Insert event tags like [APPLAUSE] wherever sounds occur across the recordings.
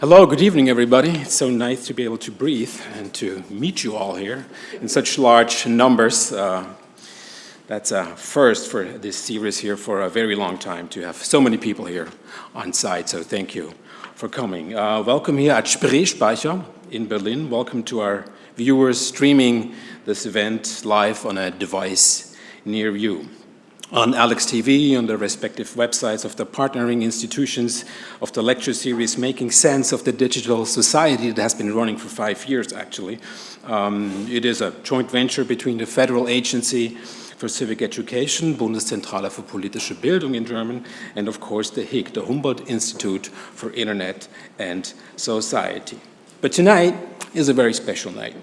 Hello, good evening, everybody. It's so nice to be able to breathe and to meet you all here in such large numbers. Uh, that's a first for this series here for a very long time to have so many people here on site, so thank you for coming. Uh, welcome here at Spreespeicher in Berlin. Welcome to our viewers streaming this event live on a device near you on Alex TV, on the respective websites of the partnering institutions of the lecture series, Making Sense of the Digital Society that has been running for five years, actually. Um, it is a joint venture between the Federal Agency for Civic Education, Bundeszentrale für politische Bildung in German, and of course the HIIG, the Humboldt Institute for Internet and Society. But tonight is a very special night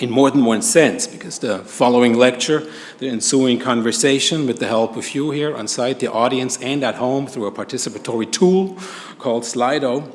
in more than one sense, because the following lecture, the ensuing conversation with the help of you here on site, the audience, and at home through a participatory tool called Slido,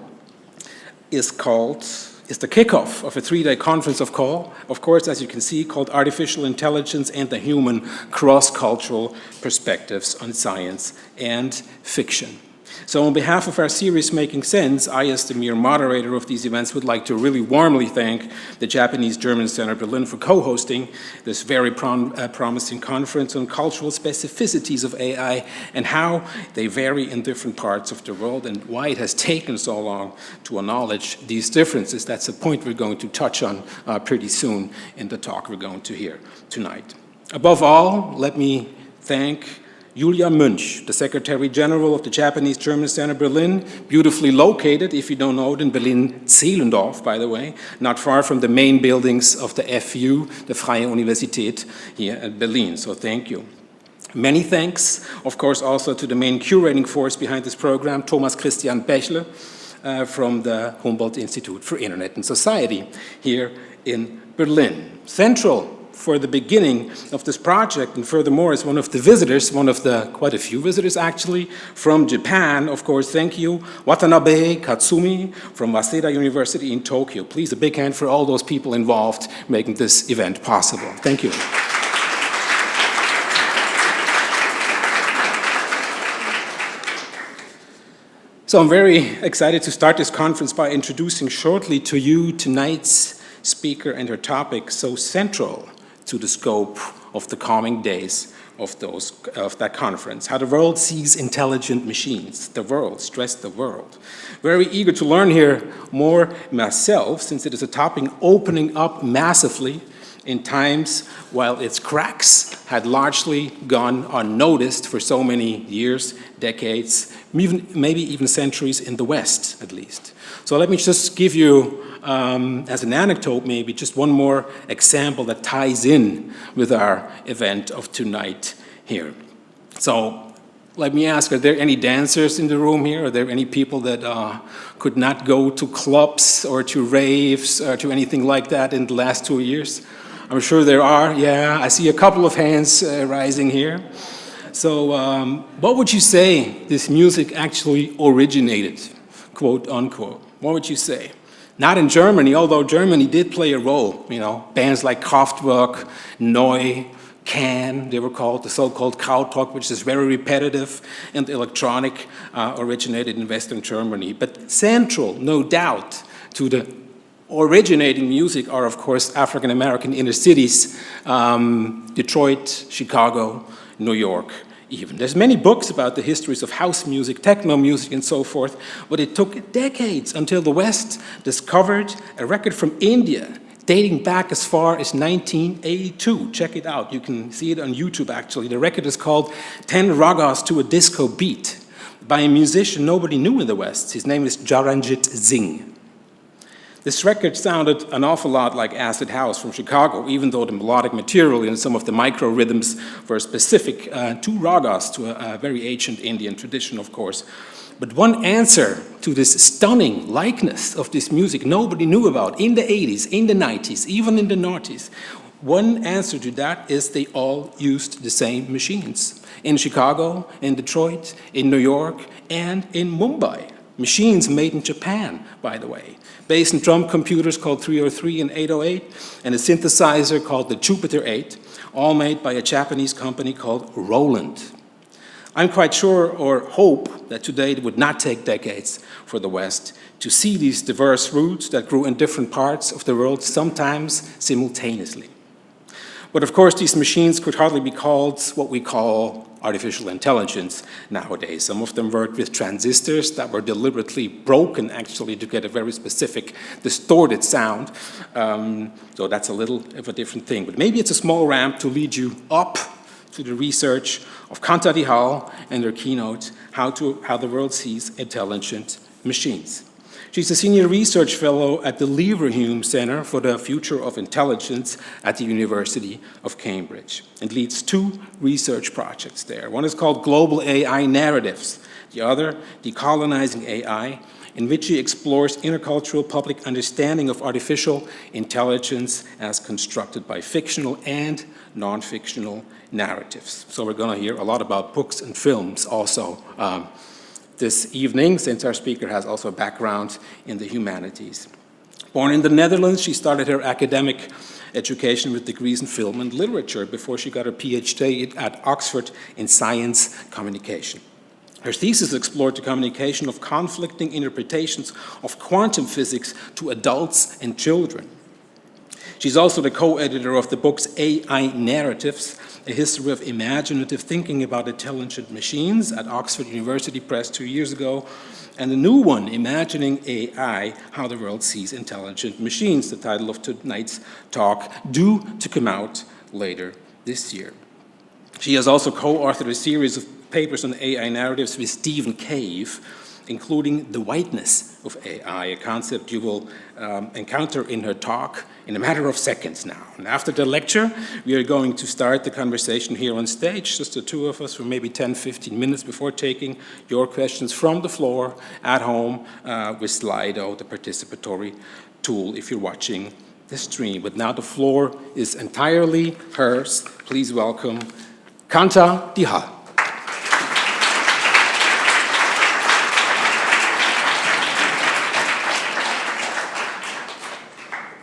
is called, is the kickoff of a three-day conference of call, of course, as you can see, called Artificial Intelligence and the Human Cross-Cultural Perspectives on Science and Fiction. So on behalf of our series Making Sense, I as the mere moderator of these events would like to really warmly thank the Japanese German Center Berlin for co-hosting this very prom uh, promising conference on cultural specificities of AI and how they vary in different parts of the world and why it has taken so long to acknowledge these differences. That's a point we're going to touch on uh, pretty soon in the talk we're going to hear tonight. Above all, let me thank Julia Münch, the Secretary General of the Japanese German Center Berlin, beautifully located, if you don't know it, in Berlin-Zehlendorf, by the way, not far from the main buildings of the FU, the Freie Universität here at Berlin, so thank you. Many thanks, of course, also to the main curating force behind this program, Thomas Christian Bächle, uh, from the Humboldt Institute for Internet and Society here in Berlin. Central for the beginning of this project and furthermore as one of the visitors, one of the quite a few visitors actually from Japan, of course, thank you, Watanabe Katsumi from Waseda University in Tokyo. Please a big hand for all those people involved making this event possible. Thank you. So I'm very excited to start this conference by introducing shortly to you tonight's speaker and her topic so central to the scope of the coming days of, those, of that conference. How the world sees intelligent machines, the world, stress the world. Very eager to learn here more myself, since it is a topic opening up massively in times while its cracks had largely gone unnoticed for so many years, decades, maybe even centuries in the West, at least. So let me just give you um, as an anecdote maybe, just one more example that ties in with our event of tonight here. So let me ask, are there any dancers in the room here? Are there any people that uh, could not go to clubs or to raves or to anything like that in the last two years? I'm sure there are, yeah. I see a couple of hands uh, rising here. So um, what would you say this music actually originated, quote unquote? What would you say? Not in Germany, although Germany did play a role, you know, bands like Kraftwerk, Neu, Can, they were called, the so-called Krautrock, which is very repetitive and electronic, uh, originated in Western Germany. But central, no doubt, to the originating music are, of course, African-American inner cities, um, Detroit, Chicago, New York, even. There's many books about the histories of house music, techno music, and so forth, but it took decades until the West discovered a record from India dating back as far as 1982. Check it out. You can see it on YouTube, actually. The record is called 10 Ragas to a Disco Beat by a musician nobody knew in the West. His name is Charanjit Singh. This record sounded an awful lot like Acid House from Chicago, even though the melodic material and some of the micro rhythms were specific uh, to ragas, to a, a very ancient Indian tradition, of course. But one answer to this stunning likeness of this music nobody knew about in the 80s, in the 90s, even in the noughties, one answer to that is they all used the same machines. In Chicago, in Detroit, in New York, and in Mumbai. Machines made in Japan, by the way bass and drum computers called 303 and 808, and a synthesizer called the Jupiter 8, all made by a Japanese company called Roland. I'm quite sure or hope that today it would not take decades for the West to see these diverse roots that grew in different parts of the world, sometimes simultaneously. But of course, these machines could hardly be called what we call artificial intelligence nowadays. Some of them worked with transistors that were deliberately broken actually to get a very specific distorted sound. Um, so that's a little of a different thing. But maybe it's a small ramp to lead you up to the research of Kanta Dihal and their keynote, How, to, How the World Sees Intelligent Machines. She's a senior research fellow at the Leverhulme Center for the Future of Intelligence at the University of Cambridge and leads two research projects there. One is called Global AI Narratives, the other, Decolonizing AI, in which she explores intercultural public understanding of artificial intelligence as constructed by fictional and non-fictional narratives. So we're going to hear a lot about books and films also um, this evening, since our speaker has also a background in the humanities. Born in the Netherlands, she started her academic education with degrees in film and literature before she got her PhD at Oxford in science communication. Her thesis explored the communication of conflicting interpretations of quantum physics to adults and children. She's also the co-editor of the books AI Narratives, a history of imaginative thinking about intelligent machines at Oxford University Press two years ago, and a new one, Imagining AI, How the World Sees Intelligent Machines, the title of tonight's talk, due to come out later this year. She has also co-authored a series of papers on AI narratives with Stephen Cave, including the whiteness of AI, a concept you will um, encounter in her talk in a matter of seconds now. And after the lecture, we are going to start the conversation here on stage, just the two of us for maybe 10, 15 minutes before taking your questions from the floor at home uh, with Slido, the participatory tool if you're watching the stream. But now the floor is entirely hers. Please welcome Kanta Dihal.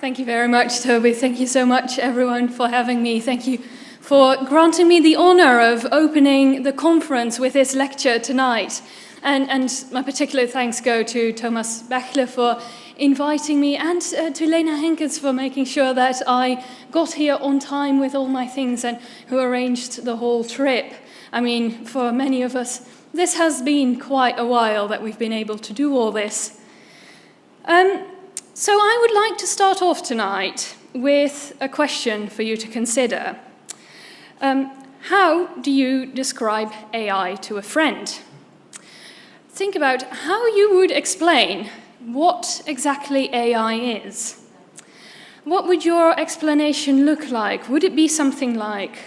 Thank you very much, Tobi. Thank you so much, everyone, for having me. Thank you for granting me the honor of opening the conference with this lecture tonight. And, and my particular thanks go to Thomas Bächle for inviting me and uh, to Lena Henkens for making sure that I got here on time with all my things and who arranged the whole trip. I mean, for many of us, this has been quite a while that we've been able to do all this. Um, so I would like to start off tonight with a question for you to consider. Um, how do you describe AI to a friend? Think about how you would explain what exactly AI is. What would your explanation look like? Would it be something like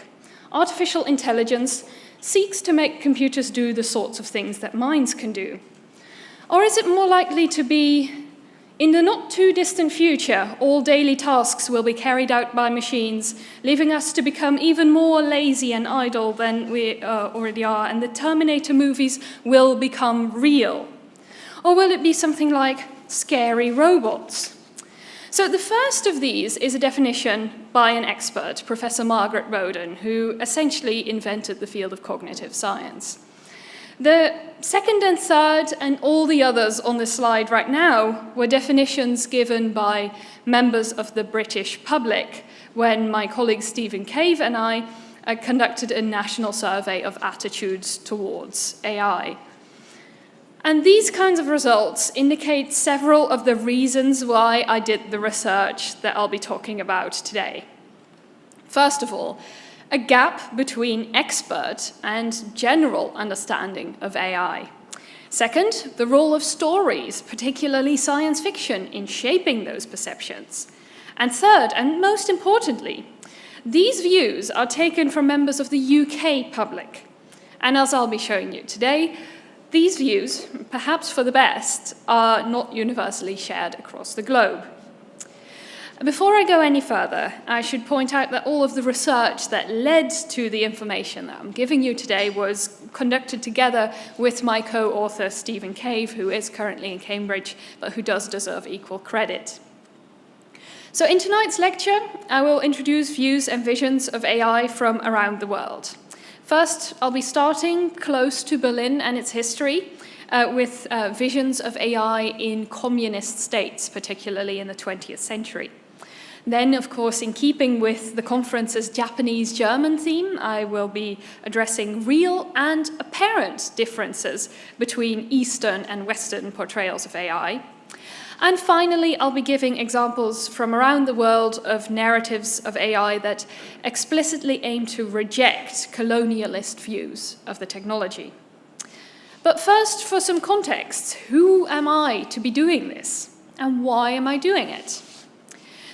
artificial intelligence seeks to make computers do the sorts of things that minds can do? Or is it more likely to be in the not too distant future, all daily tasks will be carried out by machines, leaving us to become even more lazy and idle than we uh, already are, and the Terminator movies will become real. Or will it be something like scary robots? So the first of these is a definition by an expert, Professor Margaret Boden, who essentially invented the field of cognitive science. The second and third and all the others on the slide right now were definitions given by members of the British public when my colleague Stephen Cave and I uh, conducted a national survey of attitudes towards AI. And these kinds of results indicate several of the reasons why I did the research that I'll be talking about today. First of all, a gap between expert and general understanding of AI. Second, the role of stories, particularly science fiction, in shaping those perceptions. And third, and most importantly, these views are taken from members of the UK public. And as I'll be showing you today, these views, perhaps for the best, are not universally shared across the globe. Before I go any further, I should point out that all of the research that led to the information that I'm giving you today was conducted together with my co-author Stephen Cave, who is currently in Cambridge, but who does deserve equal credit. So in tonight's lecture, I will introduce views and visions of AI from around the world. First, I'll be starting close to Berlin and its history uh, with uh, visions of AI in communist states, particularly in the 20th century. Then, of course, in keeping with the conference's Japanese-German theme, I will be addressing real and apparent differences between Eastern and Western portrayals of AI. And finally, I'll be giving examples from around the world of narratives of AI that explicitly aim to reject colonialist views of the technology. But first, for some context, who am I to be doing this? And why am I doing it?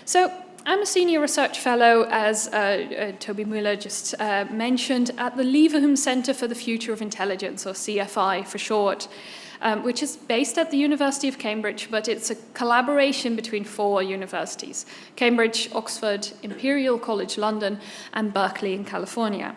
So I'm a senior research fellow, as uh, uh, Tobi Müller just uh, mentioned, at the Leverhulme Center for the Future of Intelligence, or CFI for short um, which is based at the University of Cambridge, but it's a collaboration between four universities, Cambridge, Oxford, Imperial College London, and Berkeley in California.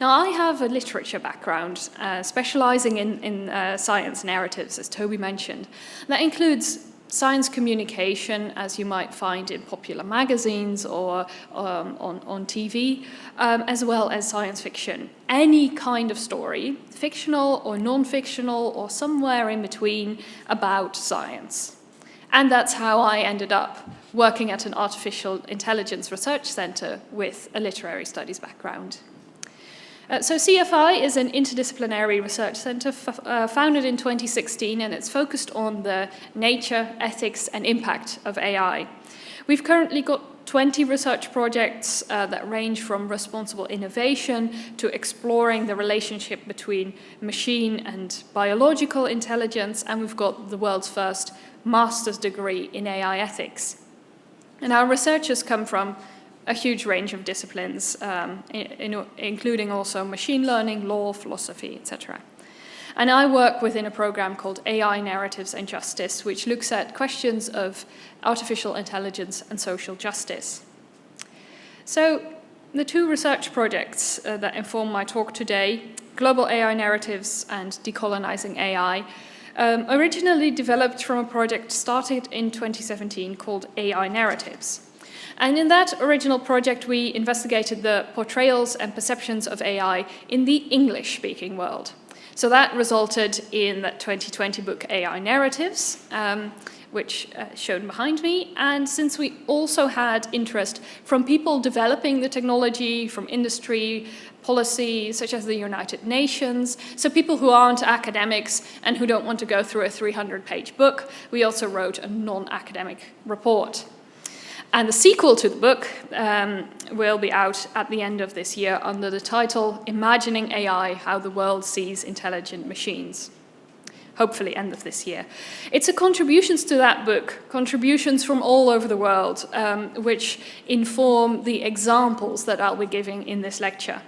Now, I have a literature background, uh, specializing in, in uh, science narratives, as Toby mentioned. That includes science communication, as you might find in popular magazines or um, on, on TV, um, as well as science fiction. Any kind of story, fictional or non-fictional or somewhere in between about science. And that's how I ended up working at an artificial intelligence research center with a literary studies background. Uh, so CFI is an interdisciplinary research center uh, founded in 2016 and it's focused on the nature, ethics and impact of AI. We've currently got 20 research projects uh, that range from responsible innovation to exploring the relationship between machine and biological intelligence and we've got the world's first master's degree in AI ethics. And our researchers come from a huge range of disciplines, um, in, including also machine learning, law, philosophy, etc. And I work within a program called AI Narratives and Justice, which looks at questions of artificial intelligence and social justice. So the two research projects uh, that inform my talk today, Global AI Narratives and Decolonizing AI, um, originally developed from a project started in 2017 called AI Narratives. And in that original project, we investigated the portrayals and perceptions of AI in the English-speaking world. So that resulted in that 2020 book AI Narratives, um, which uh, shown behind me. And since we also had interest from people developing the technology, from industry, policy, such as the United Nations, so people who aren't academics and who don't want to go through a 300-page book, we also wrote a non-academic report. And the sequel to the book um, will be out at the end of this year under the title Imagining AI, How the World Sees Intelligent Machines. Hopefully end of this year. It's a contributions to that book, contributions from all over the world, um, which inform the examples that I'll be giving in this lecture.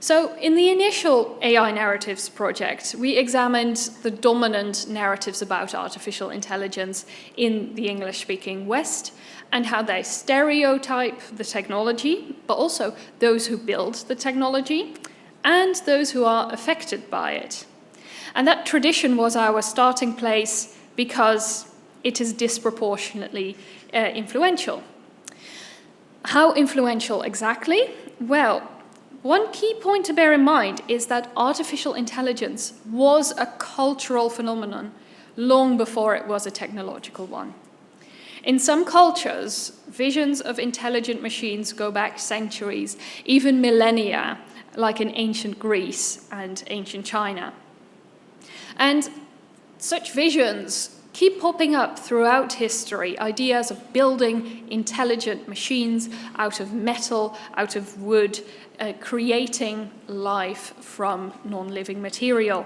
So in the initial AI narratives project, we examined the dominant narratives about artificial intelligence in the English-speaking West and how they stereotype the technology, but also those who build the technology and those who are affected by it. And that tradition was our starting place because it is disproportionately uh, influential. How influential exactly? Well, one key point to bear in mind is that artificial intelligence was a cultural phenomenon long before it was a technological one. In some cultures, visions of intelligent machines go back centuries, even millennia, like in ancient Greece and ancient China. And such visions keep popping up throughout history, ideas of building intelligent machines out of metal, out of wood, uh, creating life from non-living material.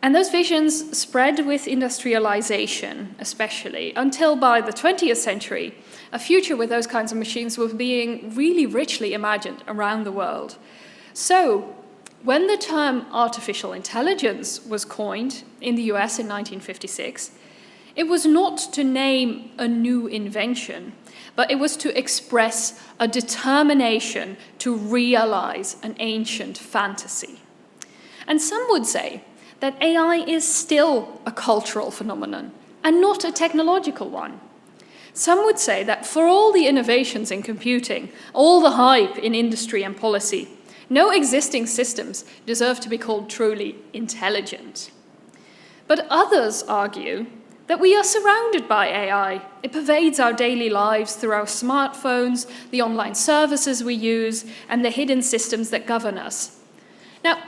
And those visions spread with industrialization, especially, until by the 20th century, a future with those kinds of machines was being really richly imagined around the world. So, when the term artificial intelligence was coined in the US in 1956, it was not to name a new invention, but it was to express a determination to realize an ancient fantasy. And some would say that AI is still a cultural phenomenon and not a technological one. Some would say that for all the innovations in computing, all the hype in industry and policy, No existing systems deserve to be called truly intelligent. But others argue that we are surrounded by AI. It pervades our daily lives through our smartphones, the online services we use, and the hidden systems that govern us. Now,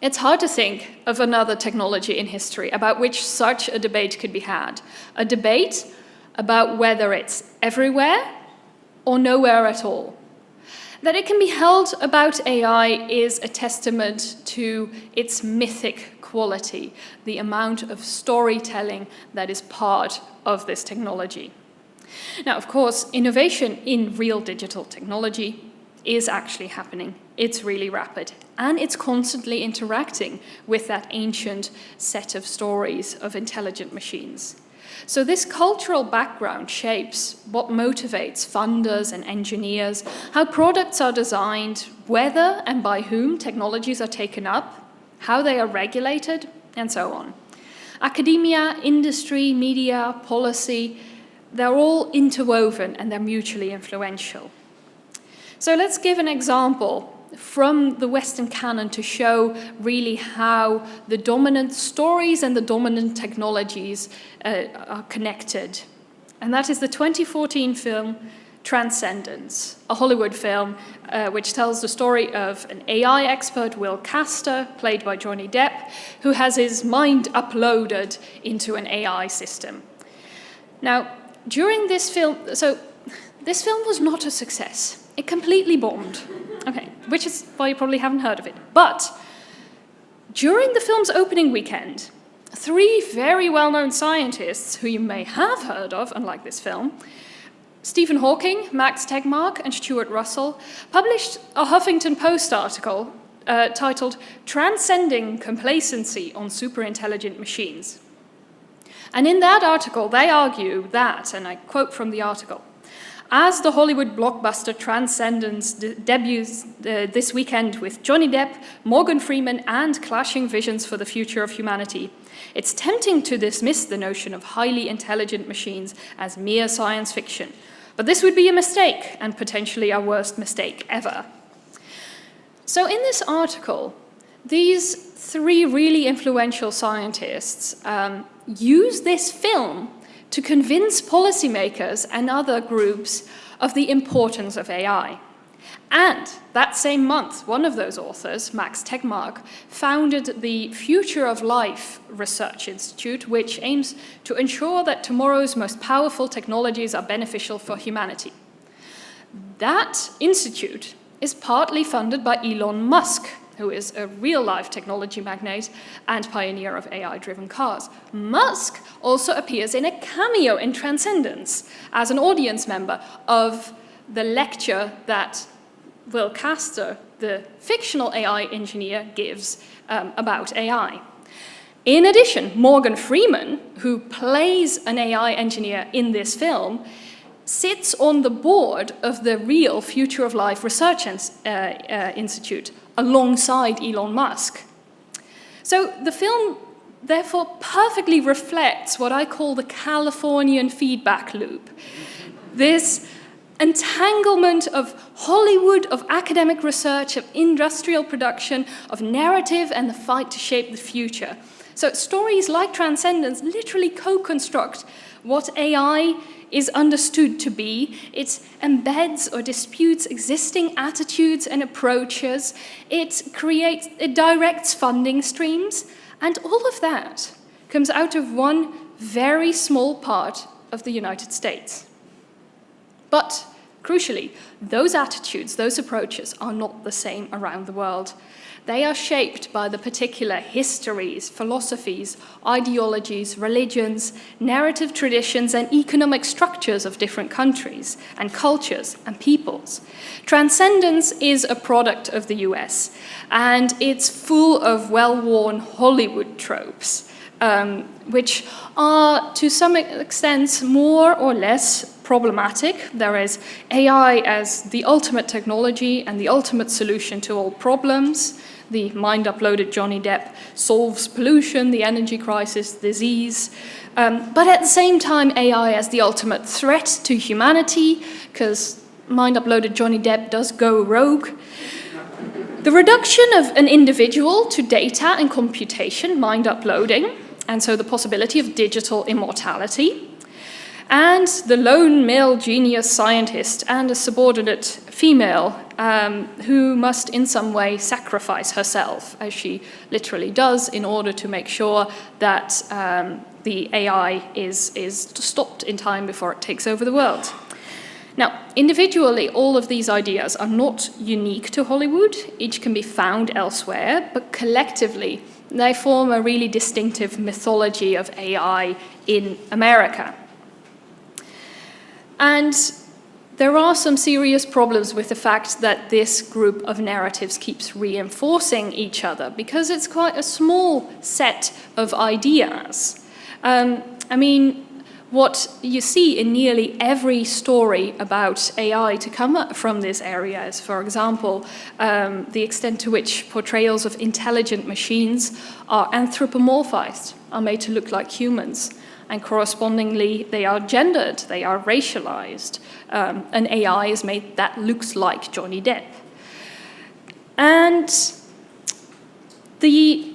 it's hard to think of another technology in history about which such a debate could be had. A debate about whether it's everywhere or nowhere at all. That it can be held about AI is a testament to its mythic quality, the amount of storytelling that is part of this technology. Now, of course, innovation in real digital technology is actually happening. It's really rapid, and it's constantly interacting with that ancient set of stories of intelligent machines. So this cultural background shapes what motivates funders and engineers, how products are designed, whether and by whom technologies are taken up, how they are regulated, and so on. Academia, industry, media, policy, they're all interwoven and they're mutually influential. So let's give an example from the Western canon to show really how the dominant stories and the dominant technologies uh, are connected. And that is the 2014 film Transcendence, a Hollywood film uh, which tells the story of an AI expert, Will Caster, played by Johnny Depp, who has his mind uploaded into an AI system. Now, during this film, so this film was not a success. It completely bombed. Okay, which is why you probably haven't heard of it. But during the film's opening weekend, three very well-known scientists who you may have heard of, unlike this film, Stephen Hawking, Max Tegmark, and Stuart Russell published a Huffington Post article uh, titled Transcending Complacency on Superintelligent Machines. And in that article, they argue that, and I quote from the article, as the Hollywood blockbuster Transcendence de debuts uh, this weekend with Johnny Depp, Morgan Freeman, and clashing visions for the future of humanity, it's tempting to dismiss the notion of highly intelligent machines as mere science fiction, but this would be a mistake, and potentially our worst mistake ever. So in this article, these three really influential scientists um, use this film to convince policymakers and other groups of the importance of AI. And that same month, one of those authors, Max Tegmark, founded the Future of Life Research Institute, which aims to ensure that tomorrow's most powerful technologies are beneficial for humanity. That institute is partly funded by Elon Musk, who is a real-life technology magnate and pioneer of AI-driven cars. Musk also appears in a cameo in Transcendence as an audience member of the lecture that Will Caster, the fictional AI engineer, gives um, about AI. In addition, Morgan Freeman, who plays an AI engineer in this film, sits on the board of the real Future of Life Research uh, uh, Institute alongside Elon Musk. So the film therefore perfectly reflects what I call the Californian feedback loop. This entanglement of Hollywood, of academic research, of industrial production, of narrative and the fight to shape the future. So stories like Transcendence literally co-construct what AI is understood to be. It embeds or disputes existing attitudes and approaches. It creates, it directs funding streams. And all of that comes out of one very small part of the United States. But Crucially, those attitudes, those approaches are not the same around the world. They are shaped by the particular histories, philosophies, ideologies, religions, narrative traditions, and economic structures of different countries and cultures and peoples. Transcendence is a product of the US, and it's full of well-worn Hollywood tropes, um, which are to some extent more or less problematic. There is AI as the ultimate technology and the ultimate solution to all problems. The mind-uploaded Johnny Depp solves pollution, the energy crisis, disease. Um, but at the same time, AI as the ultimate threat to humanity, because mind-uploaded Johnny Depp does go rogue. The reduction of an individual to data and computation, mind uploading, and so the possibility of digital immortality, and the lone male genius scientist and a subordinate female um, who must in some way sacrifice herself, as she literally does, in order to make sure that um, the AI is, is stopped in time before it takes over the world. Now, individually, all of these ideas are not unique to Hollywood. Each can be found elsewhere, but collectively, they form a really distinctive mythology of AI in America. And there are some serious problems with the fact that this group of narratives keeps reinforcing each other because it's quite a small set of ideas. Um, I mean, what you see in nearly every story about AI to come from this area is, for example, um, the extent to which portrayals of intelligent machines are anthropomorphized, are made to look like humans, and correspondingly they are gendered, they are racialized. Um, an AI is made that looks like Johnny Depp. And the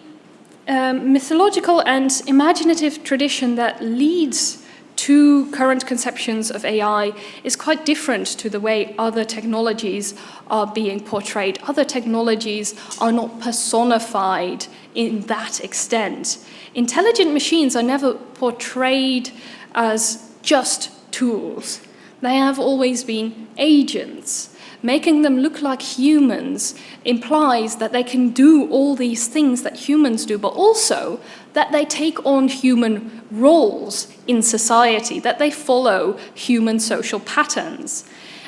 um, mythological and imaginative tradition that leads to current conceptions of AI is quite different to the way other technologies are being portrayed. Other technologies are not personified in that extent. Intelligent machines are never portrayed as just tools. They have always been agents. Making them look like humans implies that they can do all these things that humans do, but also that they take on human roles in society, that they follow human social patterns.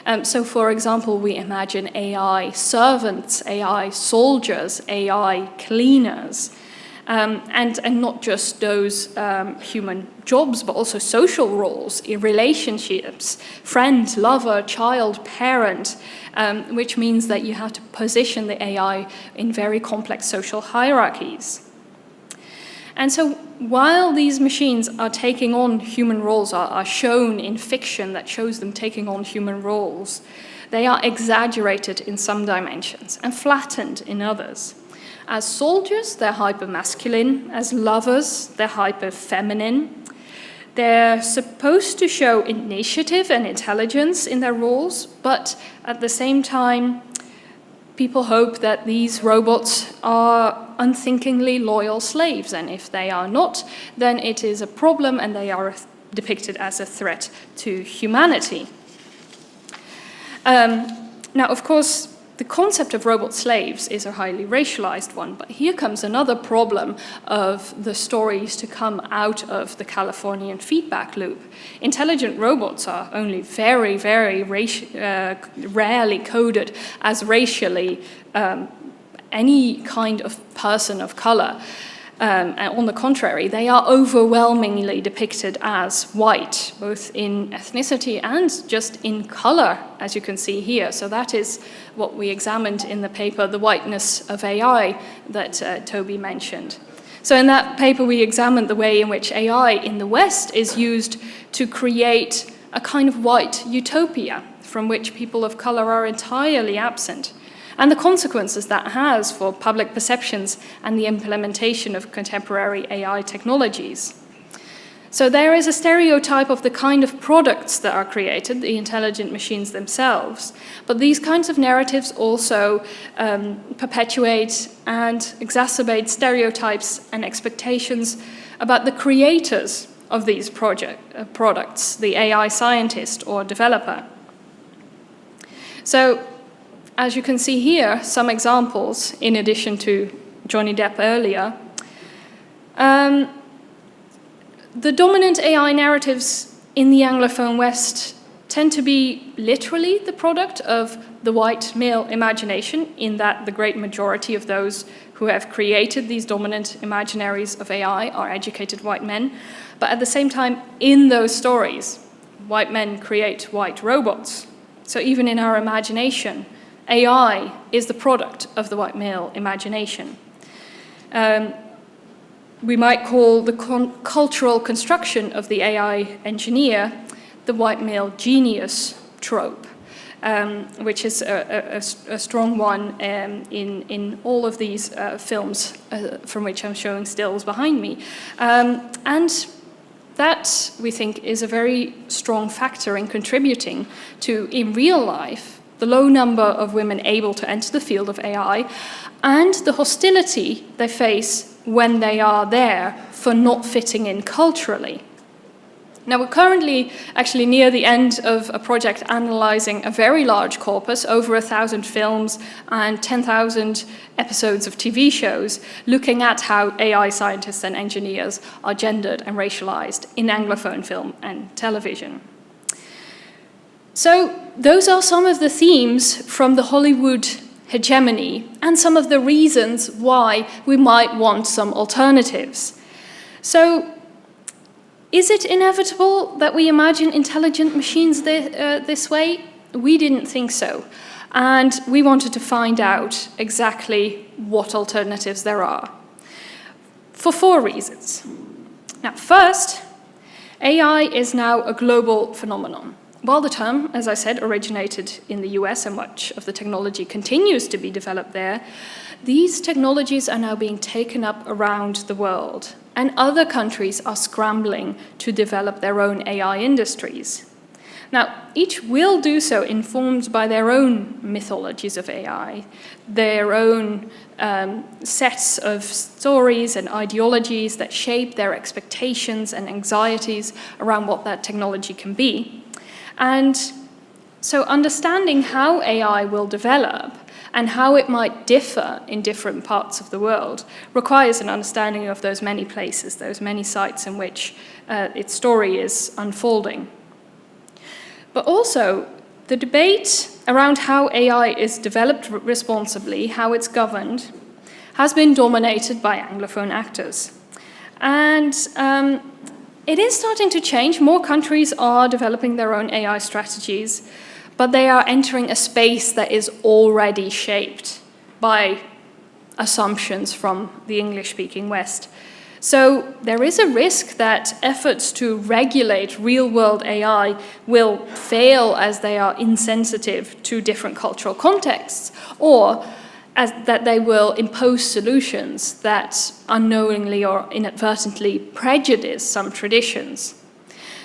Um, so for example, we imagine AI servants, AI soldiers, AI cleaners. Um, and, and not just those um, human jobs, but also social roles in relationships, friend, lover, child, parent, um, which means that you have to position the AI in very complex social hierarchies. And so while these machines are taking on human roles, are, are shown in fiction that shows them taking on human roles, they are exaggerated in some dimensions and flattened in others. As soldiers, they're hyper-masculine. As lovers, they're hyper-feminine. They're supposed to show initiative and intelligence in their roles, but at the same time, people hope that these robots are unthinkingly loyal slaves, and if they are not, then it is a problem and they are depicted as a threat to humanity. Um, now, of course, the concept of robot slaves is a highly racialized one, but here comes another problem of the stories to come out of the Californian feedback loop. Intelligent robots are only very, very uh, rarely coded as racially um, any kind of person of color. Um, on the contrary, they are overwhelmingly depicted as white, both in ethnicity and just in color, as you can see here. So that is what we examined in the paper, The Whiteness of AI, that uh, Tobi mentioned. So in that paper, we examined the way in which AI in the West is used to create a kind of white utopia from which people of color are entirely absent and the consequences that has for public perceptions and the implementation of contemporary AI technologies. So there is a stereotype of the kind of products that are created, the intelligent machines themselves. But these kinds of narratives also um, perpetuate and exacerbate stereotypes and expectations about the creators of these project, uh, products, the AI scientist or developer. So as you can see here, some examples in addition to Johnny Depp earlier. Um, the dominant AI narratives in the Anglophone West tend to be literally the product of the white male imagination in that the great majority of those who have created these dominant imaginaries of AI are educated white men. But at the same time, in those stories, white men create white robots. So even in our imagination, AI is the product of the white male imagination. Um, we might call the con cultural construction of the AI engineer the white male genius trope. um, which is a, a, a strong one um, in, in all of these uh, films uh, from which I'm showing stills behind me. Um, and that, we think, is a very strong factor in contributing to, in real life, the low number of women able to enter the field of AI and the hostility they face when they are there for not fitting in culturally. Now, we're currently actually near the end of a project analyzing a very large corpus, over a thousand films and 10,000 episodes of TV shows, looking at how AI scientists and engineers are gendered and racialized in Anglophone film and television. So those are some of the themes from the Hollywood hegemony and some of the reasons why we might want some alternatives. So is it inevitable that we imagine intelligent machines th uh, this way? We didn't think so. And we wanted to find out exactly what alternatives there are. For four reasons. Now, first, AI is now a global phenomenon. While the term, as I said, originated in the US and much of the technology continues to be developed there, these technologies are now being taken up around the world and other countries are scrambling to develop their own AI industries. Now, each will do so informed by their own mythologies of AI, their own um, sets of stories and ideologies that shape their expectations and anxieties around what that technology can be. And so understanding how AI will develop and how it might differ in different parts of the world requires an understanding of those many places, those many sites in which uh, its story is unfolding. But also, the debate around how AI is developed responsibly, how it's governed, has been dominated by Anglophone actors. And um, it is starting to change. More countries are developing their own AI strategies but they are entering a space that is already shaped by assumptions from the English-speaking West. So there is a risk that efforts to regulate real-world AI will fail as they are insensitive to different cultural contexts, or as that they will impose solutions that unknowingly or inadvertently prejudice some traditions.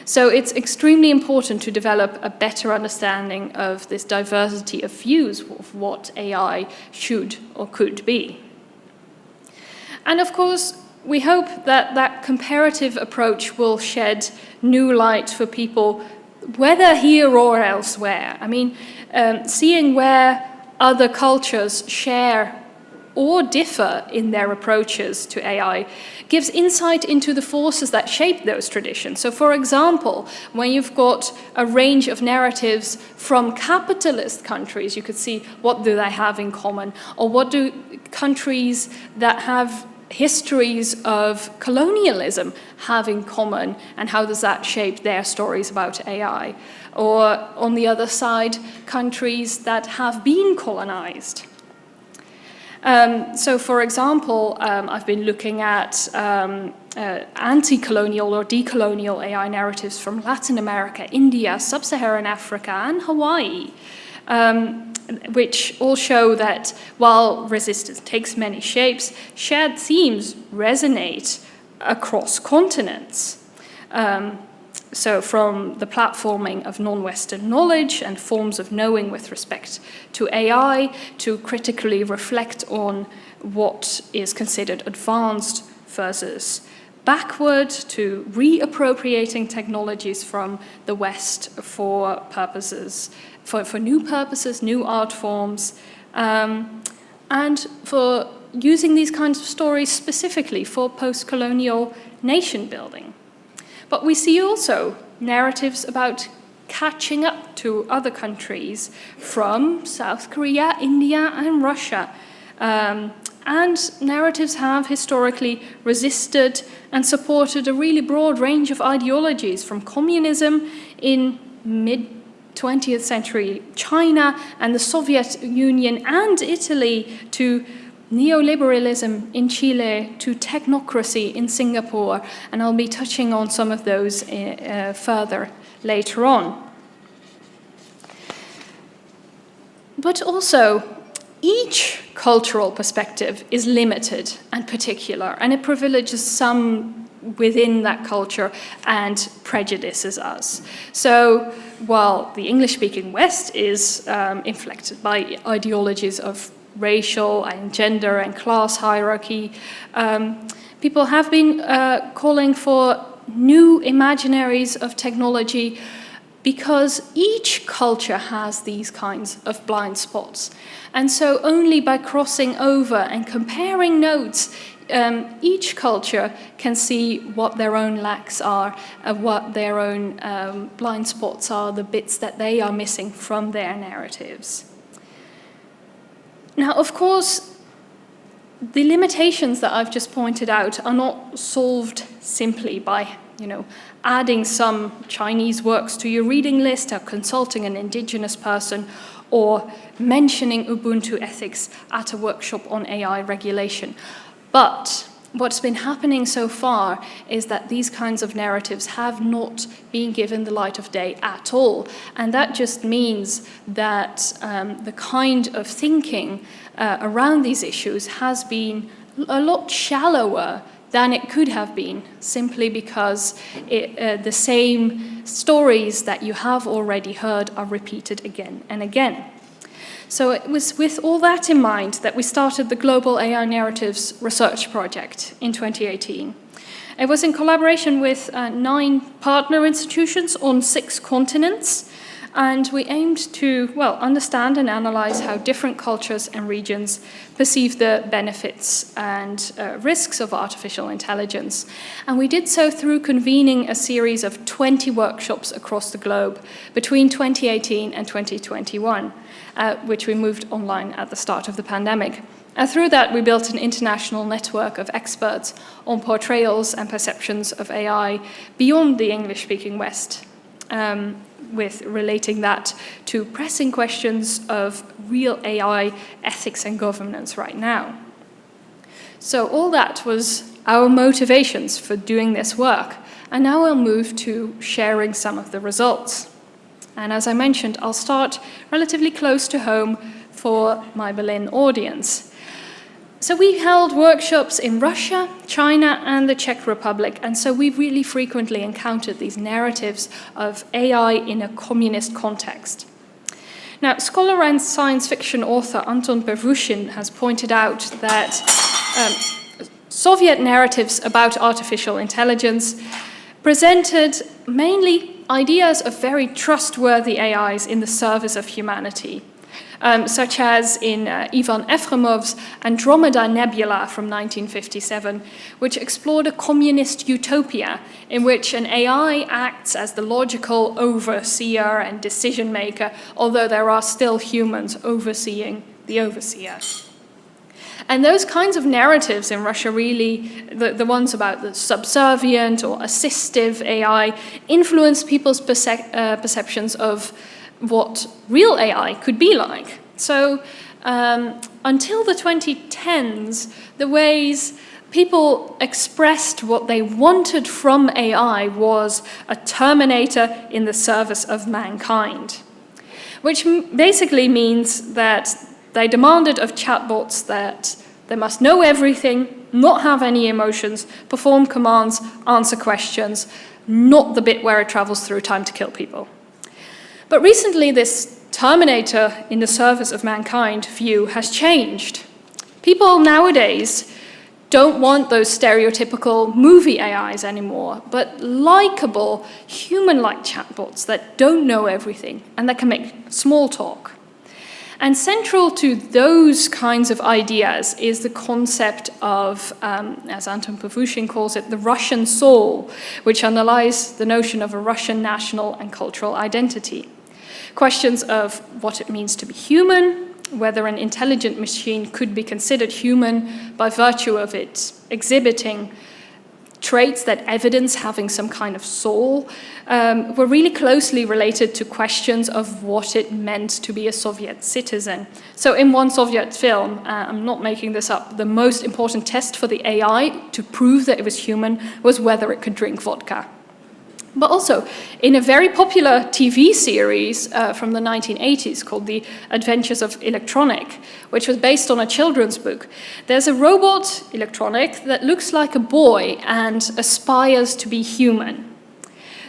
So it's extremely important to develop a better understanding of this diversity of views of what AI should or could be. And of course, we hope that that comparative approach will shed new light for people, whether here or elsewhere. I mean, um, seeing where other cultures share or differ in their approaches to AI gives insight into the forces that shape those traditions. So for example, when you've got a range of narratives from capitalist countries, you could see what do they have in common, or what do countries that have histories of colonialism have in common and how does that shape their stories about AI? Or on the other side, countries that have been colonized um, so for example, um, I've been looking at um, uh, anti-colonial or decolonial AI narratives from Latin America, India, Sub-Saharan Africa and Hawaii, um, which all show that while resistance takes many shapes, shared themes resonate across continents. Um, so from the platforming of non-Western knowledge and forms of knowing with respect to AI to critically reflect on what is considered advanced versus backward to reappropriating technologies from the West for purposes, for, for new purposes, new art forms, um, and for using these kinds of stories specifically for post-colonial nation building. But we see also narratives about catching up to other countries from South Korea, India and Russia. Um, and narratives have historically resisted and supported a really broad range of ideologies from communism in mid 20th century China and the Soviet Union and Italy to neoliberalism in Chile to technocracy in Singapore, and I'll be touching on some of those uh, further later on. but also, each cultural perspective is limited and particular, and it privileges some within that culture and prejudices us. So while the English-speaking West is um, inflected by ideologies of racial and gender and class hierarchy, um, people have been uh, calling for new imaginaries of technology because each culture has these kinds of blind spots. And so only by crossing over and comparing notes, um, each culture can see what their own lacks are, uh, what their own um, blind spots are, the bits that they are missing from their narratives. Now, of course, the limitations that I've just pointed out are not solved simply by you know, adding some Chinese works to your reading list or consulting an indigenous person or mentioning Ubuntu ethics at a workshop on AI regulation. But what's been happening so far is that these kinds of narratives have not been given the light of day at all. And that just means that um, the kind of thinking uh, around these issues has been a lot shallower than it could have been, simply because it, uh, the same stories that you have already heard are repeated again and again. So it was with all that in mind that we started the Global AI Narratives Research Project in 2018. It was in collaboration with uh, nine partner institutions on six continents, and we aimed to, well, understand and analyze how different cultures and regions perceive the benefits and uh, risks of artificial intelligence. And we did so through convening a series of 20 workshops across the globe between 2018 and 2021, uh, which we moved online at the start of the pandemic. And through that, we built an international network of experts on portrayals and perceptions of AI beyond the English-speaking West. Um, with relating that to pressing questions of real AI ethics and governance right now. So all that was our motivations for doing this work. And now I'll move to sharing some of the results. And as I mentioned, I'll start relatively close to home for my Berlin audience. So we held workshops in Russia, China and the Czech Republic and so we really frequently encountered these narratives of AI in a communist context. Now, scholar and science fiction author Anton Pervushin has pointed out that um, Soviet narratives about artificial intelligence presented mainly ideas of very trustworthy AIs in the service of humanity um, such as in uh, Ivan Efremov's Andromeda Nebula from 1957, which explored a communist utopia in which an AI acts as the logical overseer and decision maker, although there are still humans overseeing the overseer. And those kinds of narratives in Russia really, the, the ones about the subservient or assistive AI, influence people's perce uh, perceptions of what real AI could be like. So um, until the 2010s, the ways people expressed what they wanted from AI was a terminator in the service of mankind, which basically means that they demanded of chatbots that they must know everything, not have any emotions, perform commands, answer questions, not the bit where it travels through time to kill people. But recently this Terminator in the service of mankind view has changed. People nowadays don't want those stereotypical movie AIs anymore, but likable, human-like chatbots that don't know everything and that can make small talk. And central to those kinds of ideas is the concept of, um, as Anton Pervushin calls it, the Russian soul, which underlies the notion of a Russian national and cultural identity. Questions of what it means to be human, whether an intelligent machine could be considered human by virtue of its exhibiting traits that evidence having some kind of soul um, were really closely related to questions of what it meant to be a Soviet citizen. So in one Soviet film, uh, I'm not making this up, the most important test for the AI to prove that it was human was whether it could drink vodka. But also, in a very popular TV series uh, from the 1980s called The Adventures of Electronic, which was based on a children's book, there's a robot, Electronic, that looks like a boy and aspires to be human.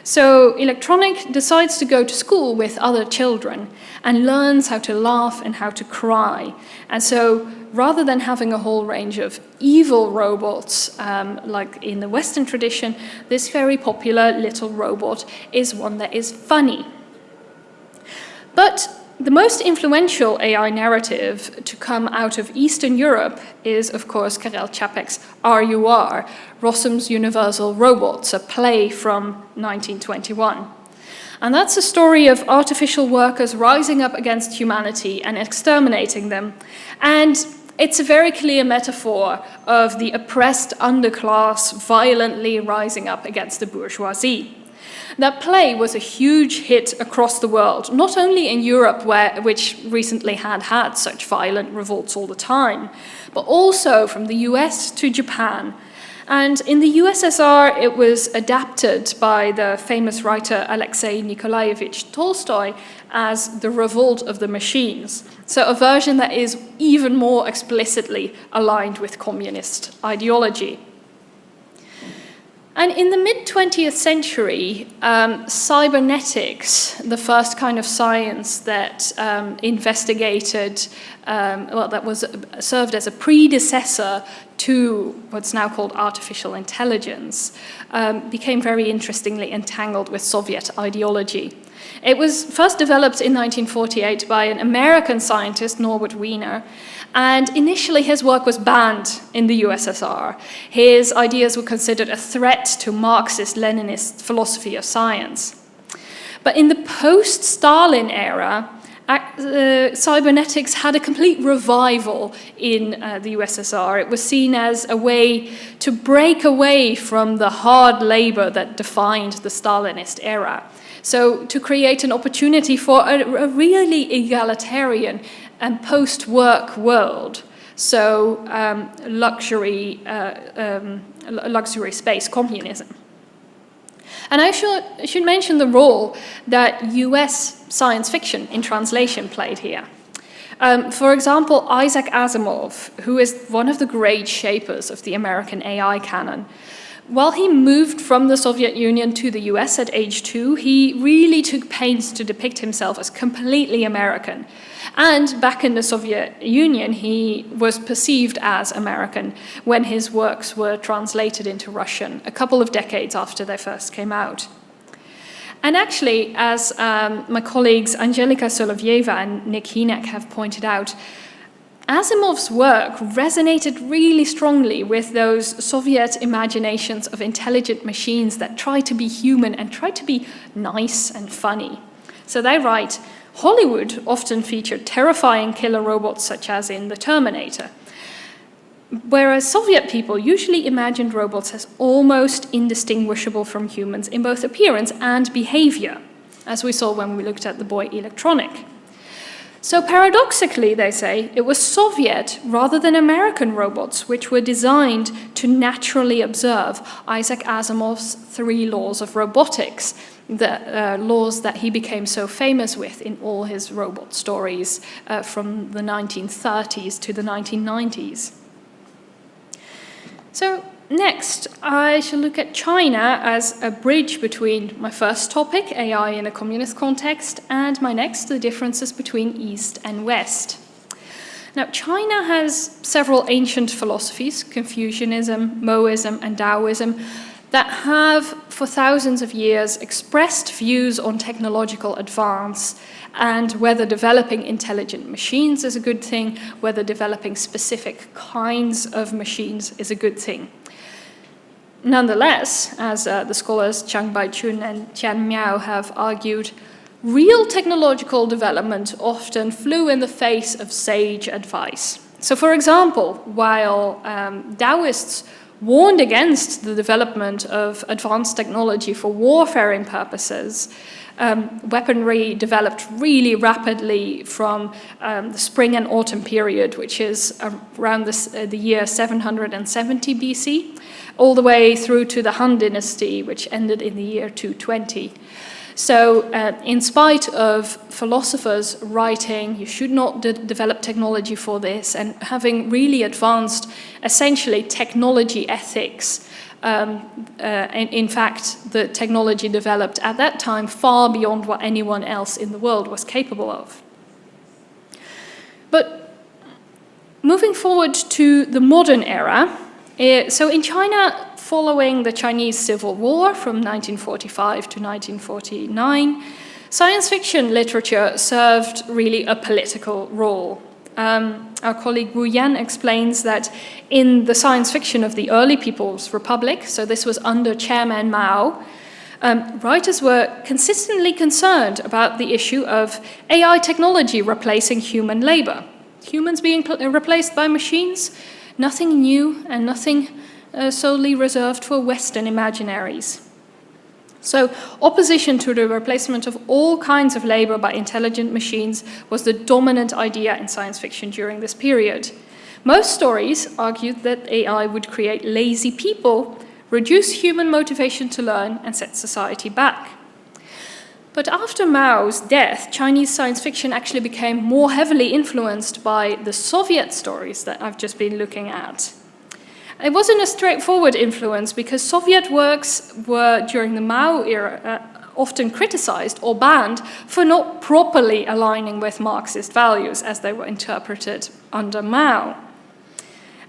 So Electronic decides to go to school with other children and learns how to laugh and how to cry. And so rather than having a whole range of evil robots, um, like in the Western tradition, this very popular little robot is one that is funny. But the most influential AI narrative to come out of Eastern Europe is, of course, Karel Čapek's RUR, Rossum's Universal Robots, a play from 1921. And that's a story of artificial workers rising up against humanity and exterminating them. And it's a very clear metaphor of the oppressed underclass violently rising up against the bourgeoisie. That play was a huge hit across the world, not only in Europe, where, which recently had had such violent revolts all the time, but also from the US to Japan. And in the USSR, it was adapted by the famous writer Alexei Nikolaevich Tolstoy as the revolt of the machines. So a version that is even more explicitly aligned with communist ideology. And in the mid-20th century, um, cybernetics, the first kind of science that um, investigated, um, well, that was served as a predecessor to what's now called artificial intelligence, um, became very interestingly entangled with Soviet ideology. It was first developed in 1948 by an American scientist, Norbert Wiener, and initially his work was banned in the USSR. His ideas were considered a threat to Marxist-Leninist philosophy of science. But in the post-Stalin era, uh, cybernetics had a complete revival in uh, the USSR. It was seen as a way to break away from the hard labor that defined the Stalinist era. So to create an opportunity for a, a really egalitarian and post-work world. So um, luxury, uh, um, luxury space communism. And I should, should mention the role that US science fiction in translation played here. Um, for example, Isaac Asimov, who is one of the great shapers of the American AI canon, while he moved from the Soviet Union to the US at age two, he really took pains to depict himself as completely American. And back in the Soviet Union, he was perceived as American when his works were translated into Russian a couple of decades after they first came out. And actually, as um, my colleagues Angelika Solovieva and Nik Hynek have pointed out, Asimov's work resonated really strongly with those Soviet imaginations of intelligent machines that try to be human and try to be nice and funny. So they write, Hollywood often featured terrifying killer robots such as in The Terminator, whereas Soviet people usually imagined robots as almost indistinguishable from humans in both appearance and behavior, as we saw when we looked at the boy Electronic. So paradoxically, they say, it was Soviet rather than American robots which were designed to naturally observe Isaac Asimov's three laws of robotics, the uh, laws that he became so famous with in all his robot stories uh, from the 1930s to the 1990s. So Next, I shall look at China as a bridge between my first topic, AI in a communist context, and my next, the differences between East and West. Now, China has several ancient philosophies, Confucianism, Mohism, and Taoism, that have, for thousands of years, expressed views on technological advance and whether developing intelligent machines is a good thing, whether developing specific kinds of machines is a good thing. Nonetheless, as uh, the scholars Zhang Baichun and Tian Miao have argued, real technological development often flew in the face of sage advice. So for example, while um, Taoists warned against the development of advanced technology for warfaring purposes, um, weaponry developed really rapidly from um, the spring and autumn period, which is around this, uh, the year 770 BC, all the way through to the Han Dynasty, which ended in the year 220. So uh, in spite of philosophers writing, you should not de develop technology for this, and having really advanced essentially technology ethics, um, uh, in, in fact, the technology developed at that time far beyond what anyone else in the world was capable of. But moving forward to the modern era, uh, so in China, following the Chinese Civil War from 1945 to 1949, science fiction literature served really a political role. Um, our colleague Wu Yan explains that in the science fiction of the early People's Republic, so this was under Chairman Mao, um, writers were consistently concerned about the issue of AI technology replacing human labor. Humans being replaced by machines, nothing new and nothing uh, solely reserved for Western imaginaries. So opposition to the replacement of all kinds of labor by intelligent machines was the dominant idea in science fiction during this period. Most stories argued that AI would create lazy people, reduce human motivation to learn, and set society back. But after Mao's death, Chinese science fiction actually became more heavily influenced by the Soviet stories that I've just been looking at. It wasn't a straightforward influence because Soviet works were, during the Mao era, uh, often criticized or banned for not properly aligning with Marxist values as they were interpreted under Mao.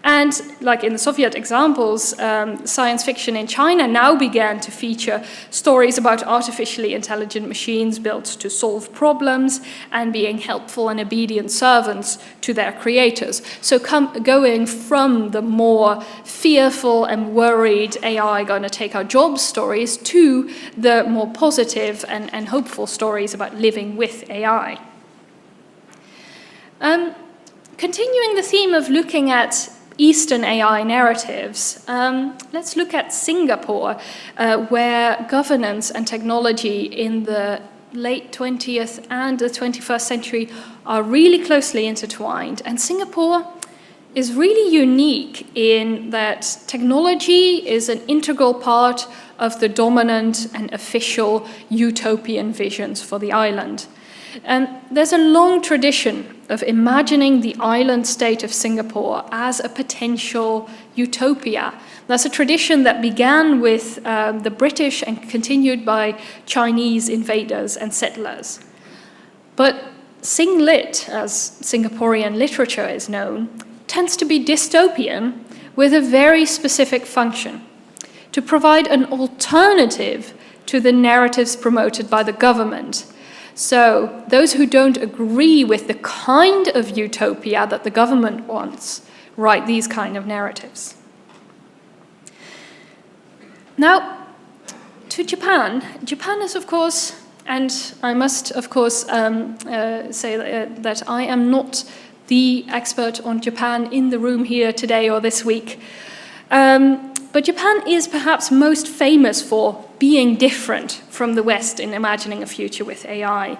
And like in the Soviet examples, um, science fiction in China now began to feature stories about artificially intelligent machines built to solve problems and being helpful and obedient servants to their creators. So going from the more fearful and worried AI going to take our jobs stories to the more positive and, and hopeful stories about living with AI. Um, continuing the theme of looking at Eastern AI narratives. Um, let's look at Singapore, uh, where governance and technology in the late 20th and the 21st century are really closely intertwined. And Singapore is really unique in that technology is an integral part of the dominant and official utopian visions for the island. And there's a long tradition of imagining the island state of Singapore as a potential utopia. That's a tradition that began with um, the British and continued by Chinese invaders and settlers. But Singlit, as Singaporean literature is known, tends to be dystopian with a very specific function, to provide an alternative to the narratives promoted by the government so those who don't agree with the kind of utopia that the government wants write these kind of narratives. Now, to Japan. Japan is, of course, and I must, of course, um, uh, say that, uh, I am not the expert on Japan in the room here today or this week. Um, but Japan is perhaps most famous for being different from the West in imagining a future with AI.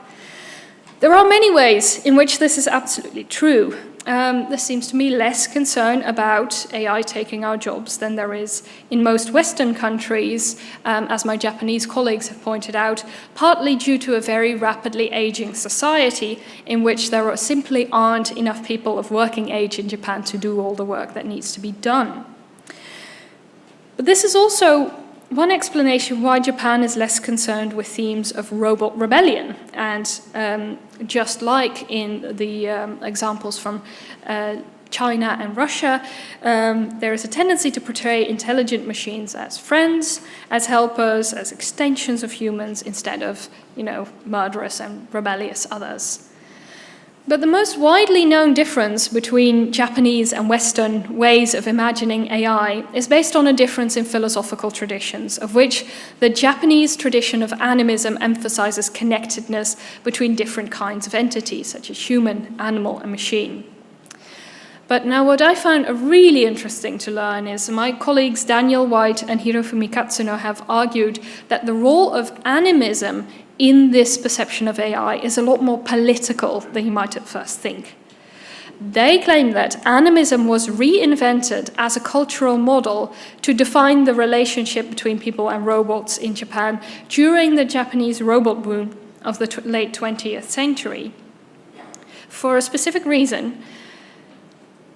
There are many ways in which this is absolutely true. Um, there seems to me less concern about AI taking our jobs than there is in most Western countries, um, as my Japanese colleagues have pointed out, partly due to a very rapidly aging society in which there are simply aren't enough people of working age in Japan to do all the work that needs to be done. But this is also one explanation why Japan is less concerned with themes of robot rebellion. And um, just like in the um, examples from uh, China and Russia, um, there is a tendency to portray intelligent machines as friends, as helpers, as extensions of humans, instead of, you know, murderous and rebellious others. But the most widely known difference between Japanese and Western ways of imagining AI is based on a difference in philosophical traditions, of which the Japanese tradition of animism emphasizes connectedness between different kinds of entities, such as human, animal, and machine. But now what I found really interesting to learn is my colleagues Daniel White and Hirofumi Katsuno have argued that the role of animism in this perception of AI is a lot more political than you might at first think. They claim that animism was reinvented as a cultural model to define the relationship between people and robots in Japan during the Japanese robot boom of the late 20th century. For a specific reason,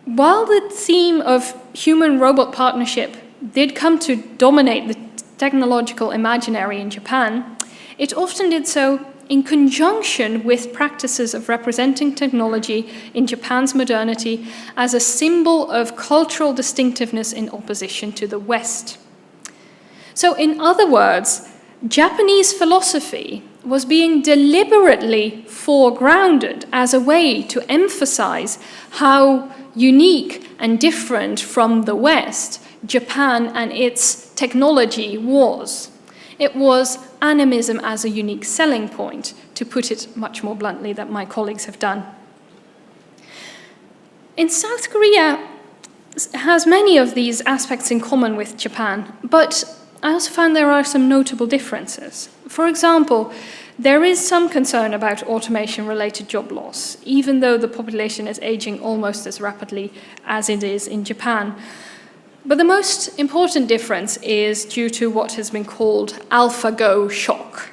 while the theme of human-robot partnership did come to dominate the technological imaginary in Japan, it often did so in conjunction with practices of representing technology in Japan's modernity as a symbol of cultural distinctiveness in opposition to the West. So in other words, Japanese philosophy was being deliberately foregrounded as a way to emphasize how unique and different from the West Japan and its technology was. It was animism as a unique selling point, to put it much more bluntly than my colleagues have done. In South Korea has many of these aspects in common with Japan, but I also found there are some notable differences. For example, there is some concern about automation-related job loss, even though the population is aging almost as rapidly as it is in Japan. But the most important difference is due to what has been called AlphaGo shock.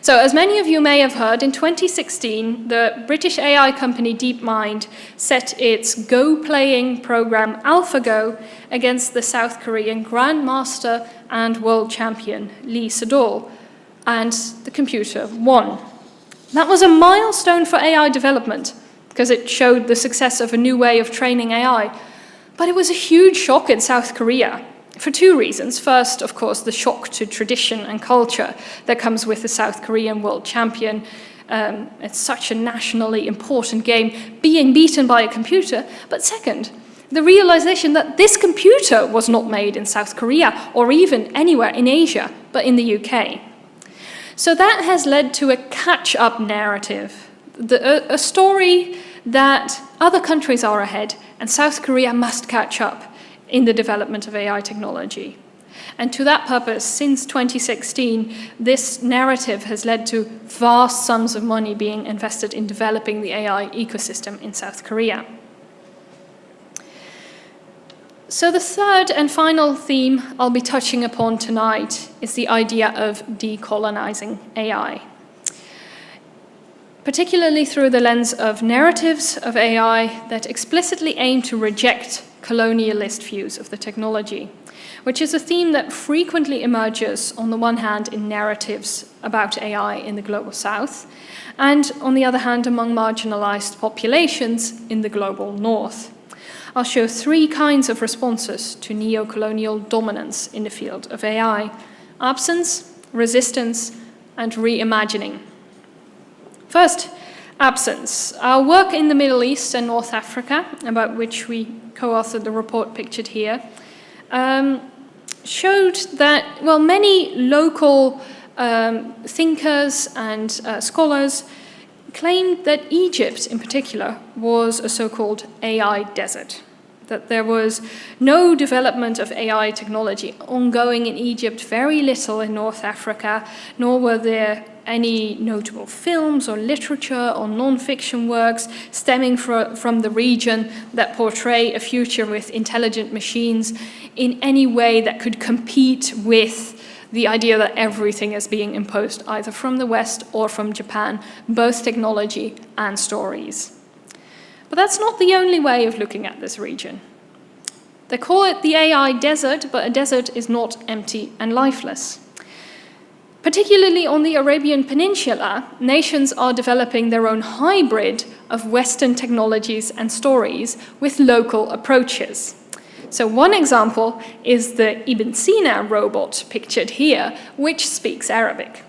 So as many of you may have heard, in 2016, the British AI company DeepMind set its Go-playing program AlphaGo against the South Korean Grandmaster and World Champion Lee Sedol, and the computer won. That was a milestone for AI development because it showed the success of a new way of training AI but it was a huge shock in South Korea for two reasons. First, of course, the shock to tradition and culture that comes with the South Korean world champion. Um, it's such a nationally important game, being beaten by a computer. But second, the realization that this computer was not made in South Korea or even anywhere in Asia, but in the UK. So that has led to a catch-up narrative, the, a, a story that other countries are ahead and South Korea must catch up in the development of AI technology. And to that purpose, since 2016, this narrative has led to vast sums of money being invested in developing the AI ecosystem in South Korea. So the third and final theme I'll be touching upon tonight is the idea of decolonizing AI particularly through the lens of narratives of AI that explicitly aim to reject colonialist views of the technology, which is a theme that frequently emerges on the one hand in narratives about AI in the Global South, and on the other hand among marginalized populations in the Global North. I'll show three kinds of responses to neo-colonial dominance in the field of AI, absence, resistance, and reimagining. First, absence. Our work in the Middle East and North Africa, about which we co-authored the report pictured here, um, showed that, well, many local um, thinkers and uh, scholars claimed that Egypt, in particular, was a so-called AI desert that there was no development of AI technology ongoing in Egypt, very little in North Africa, nor were there any notable films or literature or non-fiction works stemming fr from the region that portray a future with intelligent machines in any way that could compete with the idea that everything is being imposed either from the West or from Japan, both technology and stories. But that's not the only way of looking at this region. They call it the AI desert, but a desert is not empty and lifeless. Particularly on the Arabian Peninsula, nations are developing their own hybrid of Western technologies and stories with local approaches. So one example is the Ibn Sina robot pictured here, which speaks Arabic.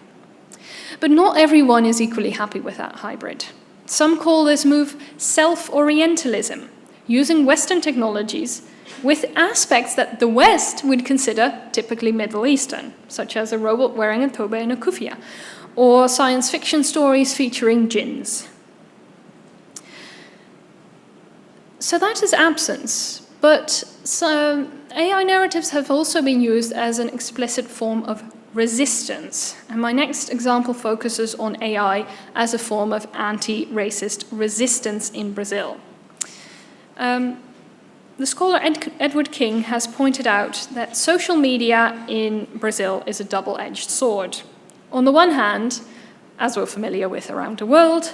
But not everyone is equally happy with that hybrid. Some call this move self-orientalism, using Western technologies with aspects that the West would consider typically Middle Eastern, such as a robot wearing a toba and a kufiya, or science fiction stories featuring jinns. so that is absence, but some AI narratives have also been used as an explicit form of resistance. And my next example focuses on AI as a form of anti-racist resistance in Brazil. Um, the scholar Ed Edward King has pointed out that social media in Brazil is a double-edged sword. On the one hand, as we're familiar with around the world,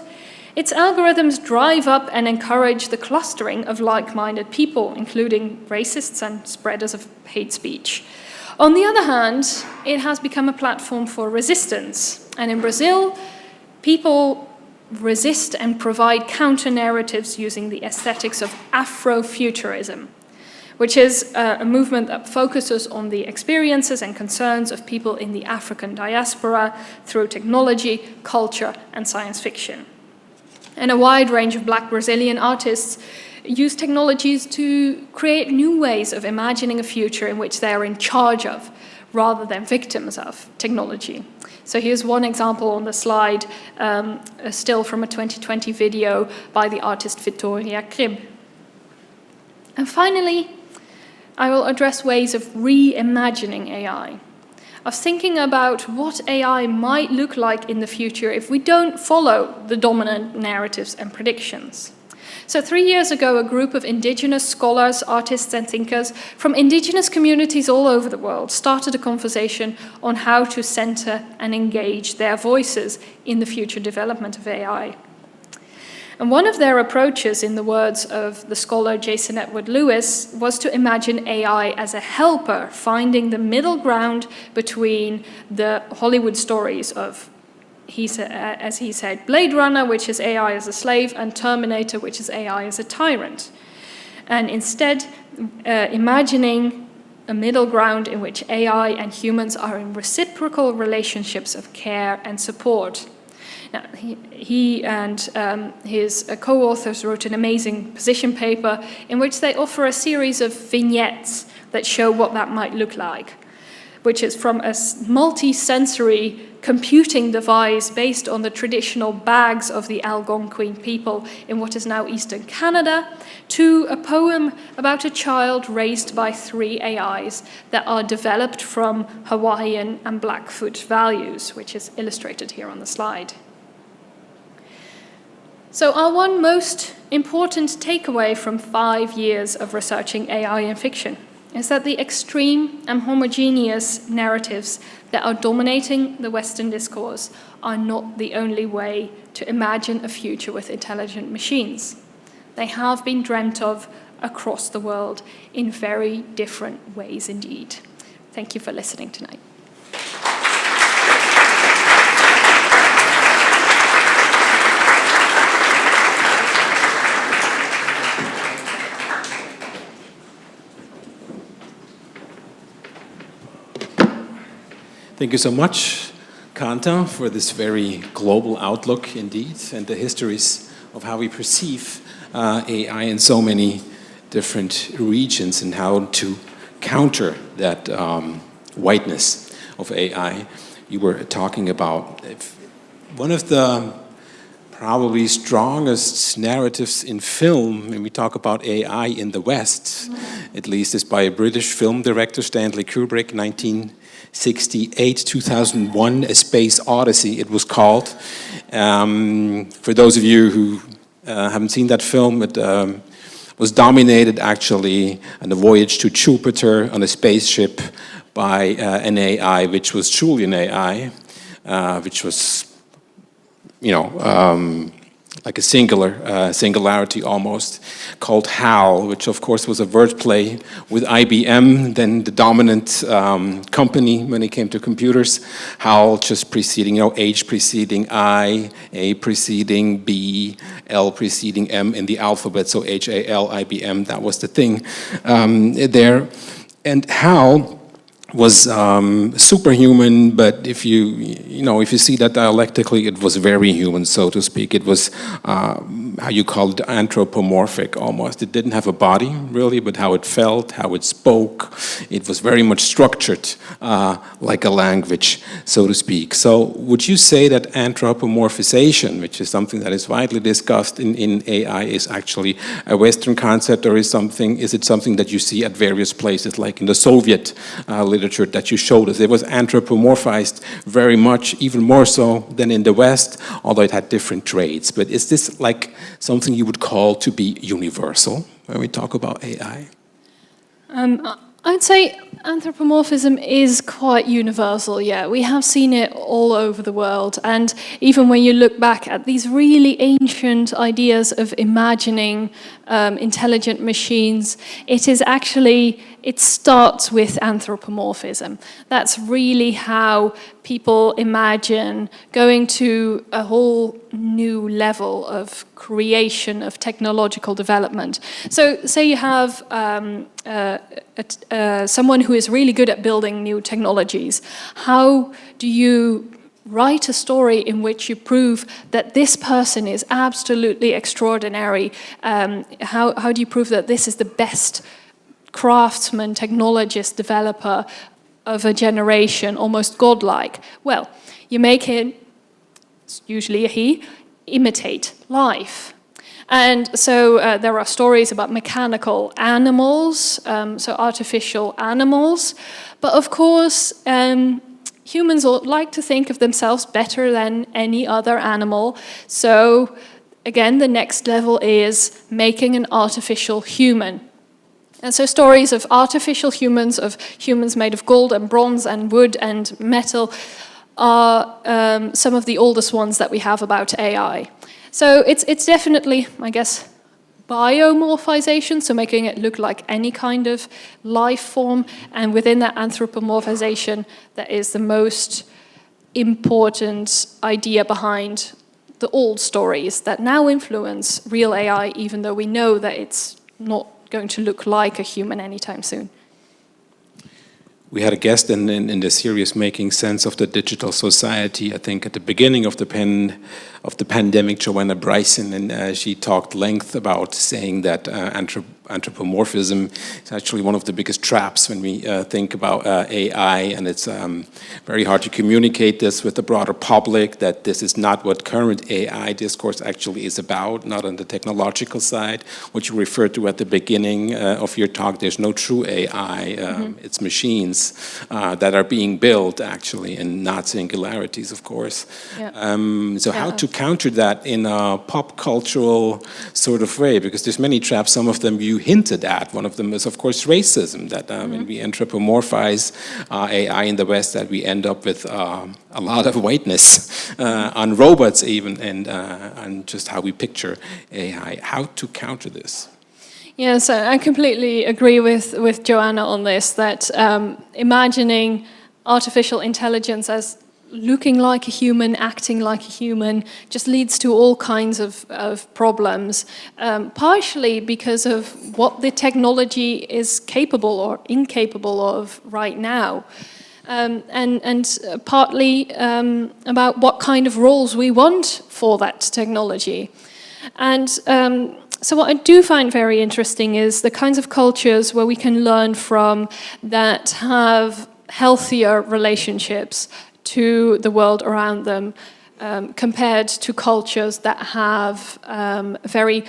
its algorithms drive up and encourage the clustering of like-minded people, including racists and spreaders of hate speech. On the other hand, it has become a platform for resistance. And in Brazil, people resist and provide counter-narratives using the aesthetics of Afrofuturism, which is uh, a movement that focuses on the experiences and concerns of people in the African diaspora through technology, culture, and science fiction. And a wide range of black Brazilian artists use technologies to create new ways of imagining a future in which they are in charge of, rather than victims of technology. So here's one example on the slide, um, still from a 2020 video by the artist Victoria Krib. And finally, I will address ways of reimagining AI of thinking about what AI might look like in the future if we don't follow the dominant narratives and predictions. So three years ago, a group of indigenous scholars, artists and thinkers from indigenous communities all over the world started a conversation on how to center and engage their voices in the future development of AI. And one of their approaches, in the words of the scholar Jason Edward Lewis, was to imagine AI as a helper, finding the middle ground between the Hollywood stories of, he sa as he said, Blade Runner, which is AI as a slave, and Terminator, which is AI as a tyrant. And instead, uh, imagining a middle ground in which AI and humans are in reciprocal relationships of care and support. Now, he, he and um, his uh, co-authors wrote an amazing position paper in which they offer a series of vignettes that show what that might look like, which is from a multi-sensory computing device based on the traditional bags of the Algonquin people in what is now Eastern Canada, to a poem about a child raised by three AIs that are developed from Hawaiian and Blackfoot values, which is illustrated here on the slide. So our one most important takeaway from five years of researching AI in fiction is that the extreme and homogeneous narratives that are dominating the Western discourse are not the only way to imagine a future with intelligent machines. They have been dreamt of across the world in very different ways indeed. Thank you for listening tonight. Thank you so much, Kanta, for this very global outlook indeed, and the histories of how we perceive uh, AI in so many different regions and how to counter that um, whiteness of AI. You were talking about one of the probably strongest narratives in film when we talk about AI in the West, at least is by a British film director, Stanley Kubrick, 19 68, 2001, A Space Odyssey, it was called. Um, for those of you who uh, haven't seen that film, it um, was dominated actually on the voyage to Jupiter on a spaceship by uh, an AI, which was Julian AI, uh, which was, you know, um, like a singular, uh, singularity almost, called HAL, which of course was a wordplay with IBM, then the dominant um, company when it came to computers. HAL just preceding, you know, H preceding I, A preceding B, L preceding M in the alphabet, so H-A-L, IBM, that was the thing um, there. And HAL was um, superhuman, but if you, you know, if you see that dialectically, it was very human, so to speak. It was uh, how you call it, anthropomorphic almost. It didn't have a body, really, but how it felt, how it spoke. It was very much structured, uh, like a language, so to speak. So would you say that anthropomorphization, which is something that is widely discussed in, in AI, is actually a Western concept, or is, something, is it something that you see at various places, like in the Soviet uh, literature that you showed us? It was anthropomorphized very much, even more so than in the West, although it had different traits. But is this like something you would call to be universal when we talk about AI? Um, I'd say anthropomorphism is quite universal, yeah. We have seen it all over the world. And even when you look back at these really ancient ideas of imagining um, intelligent machines, it is actually, it starts with anthropomorphism. That's really how people imagine going to a whole new level of creation of technological development. So say you have um, uh, uh, someone who is really good at building new technologies. How do you write a story in which you prove that this person is absolutely extraordinary? Um, how, how do you prove that this is the best craftsman, technologist, developer of a generation, almost godlike? Well, you make him, usually he, imitate life. And so uh, there are stories about mechanical animals, um, so artificial animals. But of course, um, humans like to think of themselves better than any other animal. So again, the next level is making an artificial human. And so stories of artificial humans, of humans made of gold and bronze and wood and metal, are um, some of the oldest ones that we have about AI. So it's, it's definitely, I guess, biomorphization, so making it look like any kind of life form, and within that anthropomorphization, that is the most important idea behind the old stories that now influence real AI, even though we know that it's not going to look like a human anytime soon. We had a guest in, in, in, the series Making Sense of the Digital Society, I think at the beginning of the, pen, of the pandemic, Joanna Bryson, and uh, she talked length about saying that uh, anthropomorphism is actually one of the biggest traps when we uh, think about uh, AI, and it's um, very hard to communicate this with the broader public, that this is not what current AI discourse actually is about, not on the technological side. What you referred to at the beginning uh, of your talk, there's no true AI, um, mm -hmm. it's machines uh, that are being built actually, and not singularities, of course. Yeah. Um, so yeah. how to counter that in a pop cultural sort of way, because there's many traps, some of them you hinted at. One of them is, of course, racism, that um, mm -hmm. when we anthropomorphize uh, AI in the West, that we end up with um, a lot of whiteness [LAUGHS] uh, on robots even, and, uh, and just how we picture AI. How to counter this? Yes, I completely agree with, with Joanna on this, that um, imagining artificial intelligence as looking like a human, acting like a human, just leads to all kinds of, of problems, um, partially because of what the technology is capable or incapable of right now. Um, and, and partly um, about what kind of roles we want for that technology. And um, so what I do find very interesting is the kinds of cultures where we can learn from that have healthier relationships to the world around them um, compared to cultures that have um, very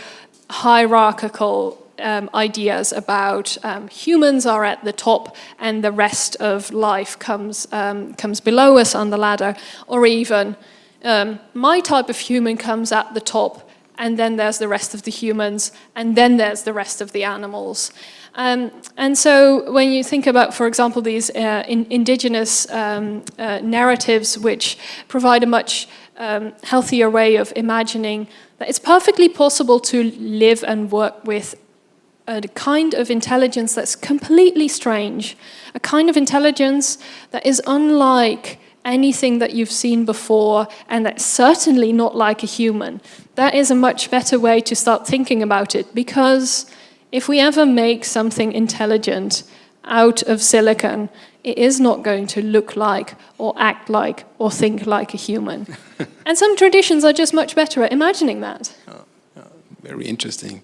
hierarchical um, ideas about um, humans are at the top and the rest of life comes, um, comes below us on the ladder, or even um, my type of human comes at the top and then there's the rest of the humans, and then there's the rest of the animals. Um, and so when you think about, for example, these uh, in indigenous um, uh, narratives which provide a much um, healthier way of imagining that it's perfectly possible to live and work with a kind of intelligence that's completely strange, a kind of intelligence that is unlike anything that you've seen before and that's certainly not like a human. That is a much better way to start thinking about it because if we ever make something intelligent out of silicon, it is not going to look like or act like or think like a human. [LAUGHS] and some traditions are just much better at imagining that. very interesting.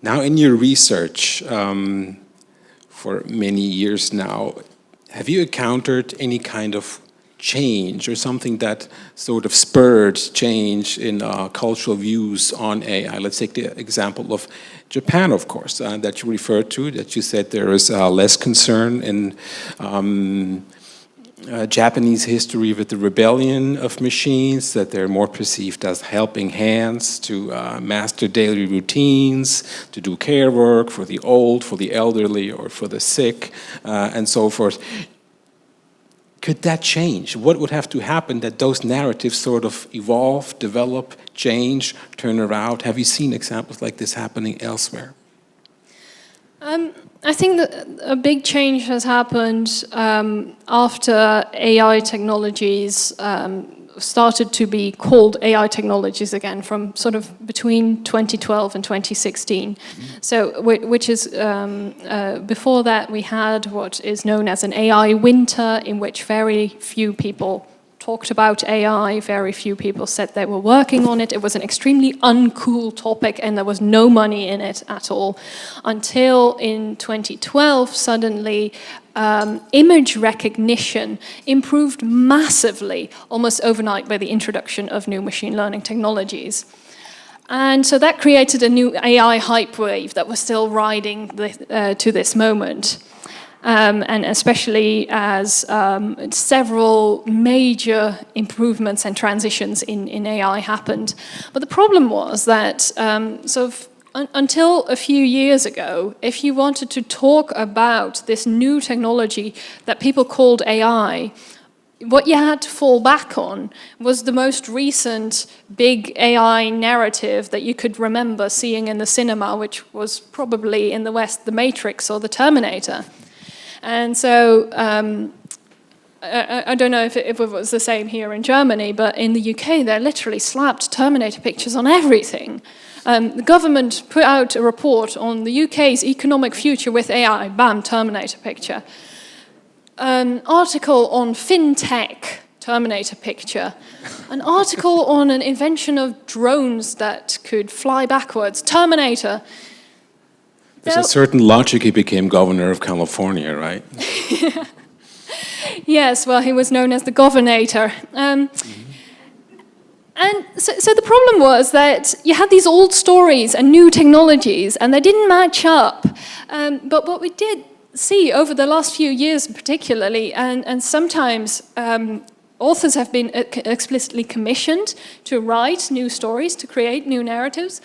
Now, in your research um, for many years now, have you encountered any kind of change or something that sort of spurred change in uh, cultural views on AI? Let's take the example of Japan, of course, uh, that you referred to, that you said there is uh, less concern in um, uh, Japanese history with the rebellion of machines, that they're more perceived as helping hands to uh, master daily routines, to do care work for the old, for the elderly, or for the sick, uh, and so forth. Could that change? What would have to happen that those narratives sort of evolve, develop, change, turn around? Have you seen examples like this happening elsewhere? Um, I think that a big change has happened um, after AI technologies um, started to be called AI technologies again from sort of between 2012 and 2016. Mm -hmm. So, which is, um, uh, before that we had what is known as an AI winter in which very few people talked about AI, very few people said they were working on it. It was an extremely uncool topic and there was no money in it at all. Until in 2012, suddenly um, image recognition improved massively, almost overnight by the introduction of new machine learning technologies. And so that created a new AI hype wave that was still riding the, uh, to this moment um, and especially as um, several major improvements and transitions in, in AI happened. But the problem was that um, sort of un until a few years ago, if you wanted to talk about this new technology that people called AI, what you had to fall back on was the most recent big AI narrative that you could remember seeing in the cinema, which was probably in the West, The Matrix or The Terminator. And so um, I, I, don't know if it, if it, was the same here in Germany, but in the UK, they literally slapped Terminator pictures on everything. Um, the government put out a report on the UK's economic future with AI, bam, Terminator picture. An article on fintech, Terminator picture. An article [LAUGHS] on an invention of drones that could fly backwards, Terminator. There's a certain logic he became governor of California, right? [LAUGHS] yes, well, he was known as the governator. Um, mm -hmm. And so, so, the problem was that you had these old stories and new technologies, and they didn't match up. Um, but what we did see over the last few years particularly, and, and sometimes um, authors have been explicitly commissioned to write new stories, to create new narratives,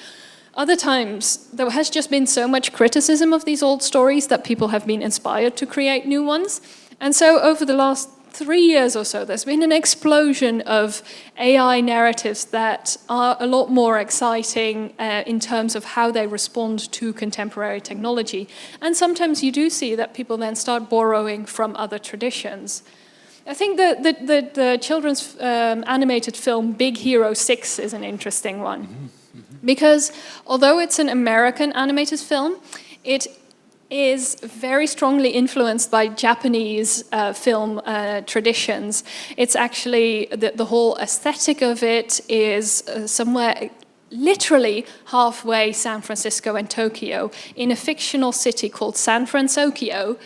other times, there has just been so much criticism of these old stories that people have been inspired to create new ones. And so over the last three years or so, there's been an explosion of AI narratives that are a lot more exciting uh, in terms of how they respond to contemporary technology. And sometimes you do see that people then start borrowing from other traditions. I think the, the, the, the children's um, animated film Big Hero 6 is an interesting one. Mm -hmm because although it's an American animated film, it is very strongly influenced by Japanese uh, film uh, traditions. It's actually, the, the, whole aesthetic of it is uh, somewhere literally halfway San Francisco and Tokyo in a fictional city called San Fransokyo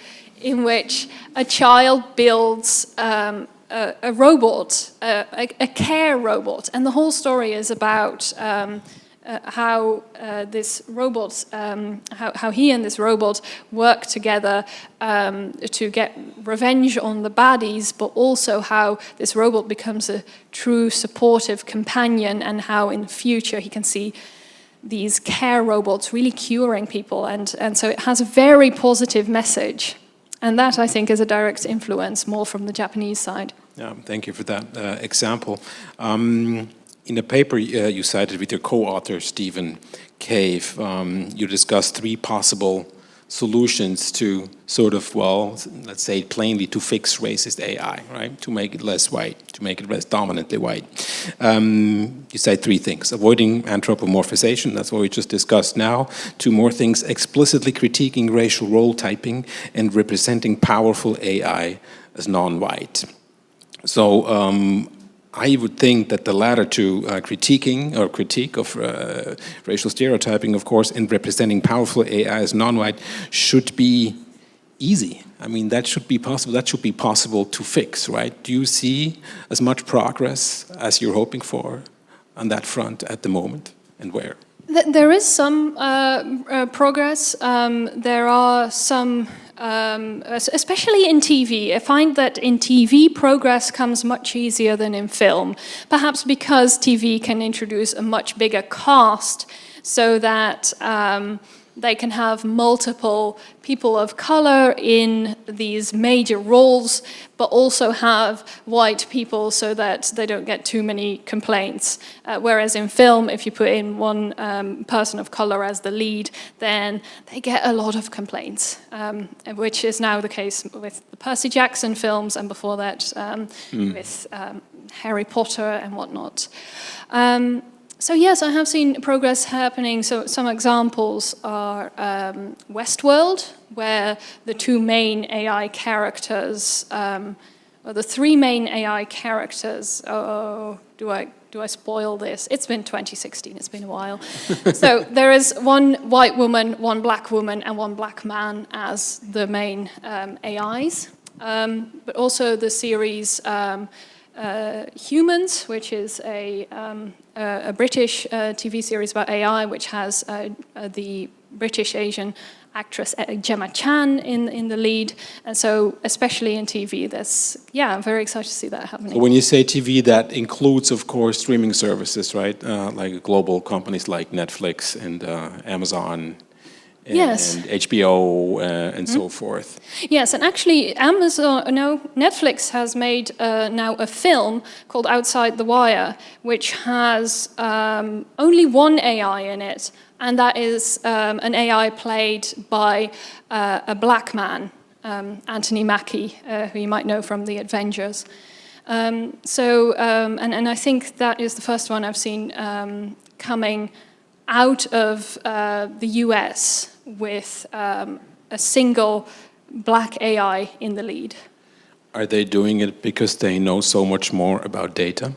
in which a child builds um, a, a, robot, a, a, care robot, and the whole story is about um, uh, how uh, this robot, um, how, how, he and this robot work together um, to get revenge on the baddies, but also how this robot becomes a true supportive companion and how in the future he can see these care robots really curing people. And, and so it has a very positive message. And that, I think, is a direct influence more from the Japanese side. Yeah, thank you for that uh, example. Um, in a paper uh, you cited with your co-author, Stephen Cave, um, you discussed three possible solutions to sort of, well, let's say plainly, to fix racist AI, right? To make it less white, to make it less dominantly white. Um, you say three things. Avoiding anthropomorphization, that's what we just discussed now. Two more things, explicitly critiquing racial role typing and representing powerful AI as non-white. So um, I would think that the latter two, uh, critiquing or critique of uh, racial stereotyping, of course, and representing powerful AI as non-white should be easy. I mean, that should be possible. That should be possible to fix, right? Do you see as much progress as you're hoping for on that front at the moment, and where? There is some uh, uh, progress. Um, there are some um, especially in TV. I find that in TV, progress comes much easier than in film, perhaps because TV can introduce a much bigger cast so that um, they can have multiple people of color in these major roles, but also have white people so that they don't get too many complaints. Uh, whereas in film, if you put in one um, person of color as the lead, then they get a lot of complaints, um, which is now the case with the Percy Jackson films and before that um, mm. with um, Harry Potter and whatnot. Um, so yes, I have seen progress happening. So some examples are um, Westworld, where the two main AI characters, um, or the three main AI characters, oh, do I, do I spoil this? It's been 2016, it's been a while. [LAUGHS] so there is one white woman, one black woman, and one black man as the main um, AIs. Um, but also the series um, uh, Humans, which is a, um, a, British uh, TV series about AI, which has uh, uh, the British Asian actress uh, Gemma Chan in, in the lead. And so, especially in TV, that's, yeah, I'm very excited to see that happening. So when you say TV, that includes, of course, streaming services, right? Uh, like global companies like Netflix and Amazon yes. and HBO uh, and mm. so hmm? forth. Yes, and actually Amazon, no, Netflix has made uh, now a film called Outside the Wire, which has um, only one AI in it, and that is um, an AI played by uh, a black man, um, Anthony Mackie, uh, who you might know from The Avengers. Um, so, um, and, and I think that is the first one I've seen um, coming out of uh, the US with um, a single black AI in the lead. Are they doing it because they know so much more about data?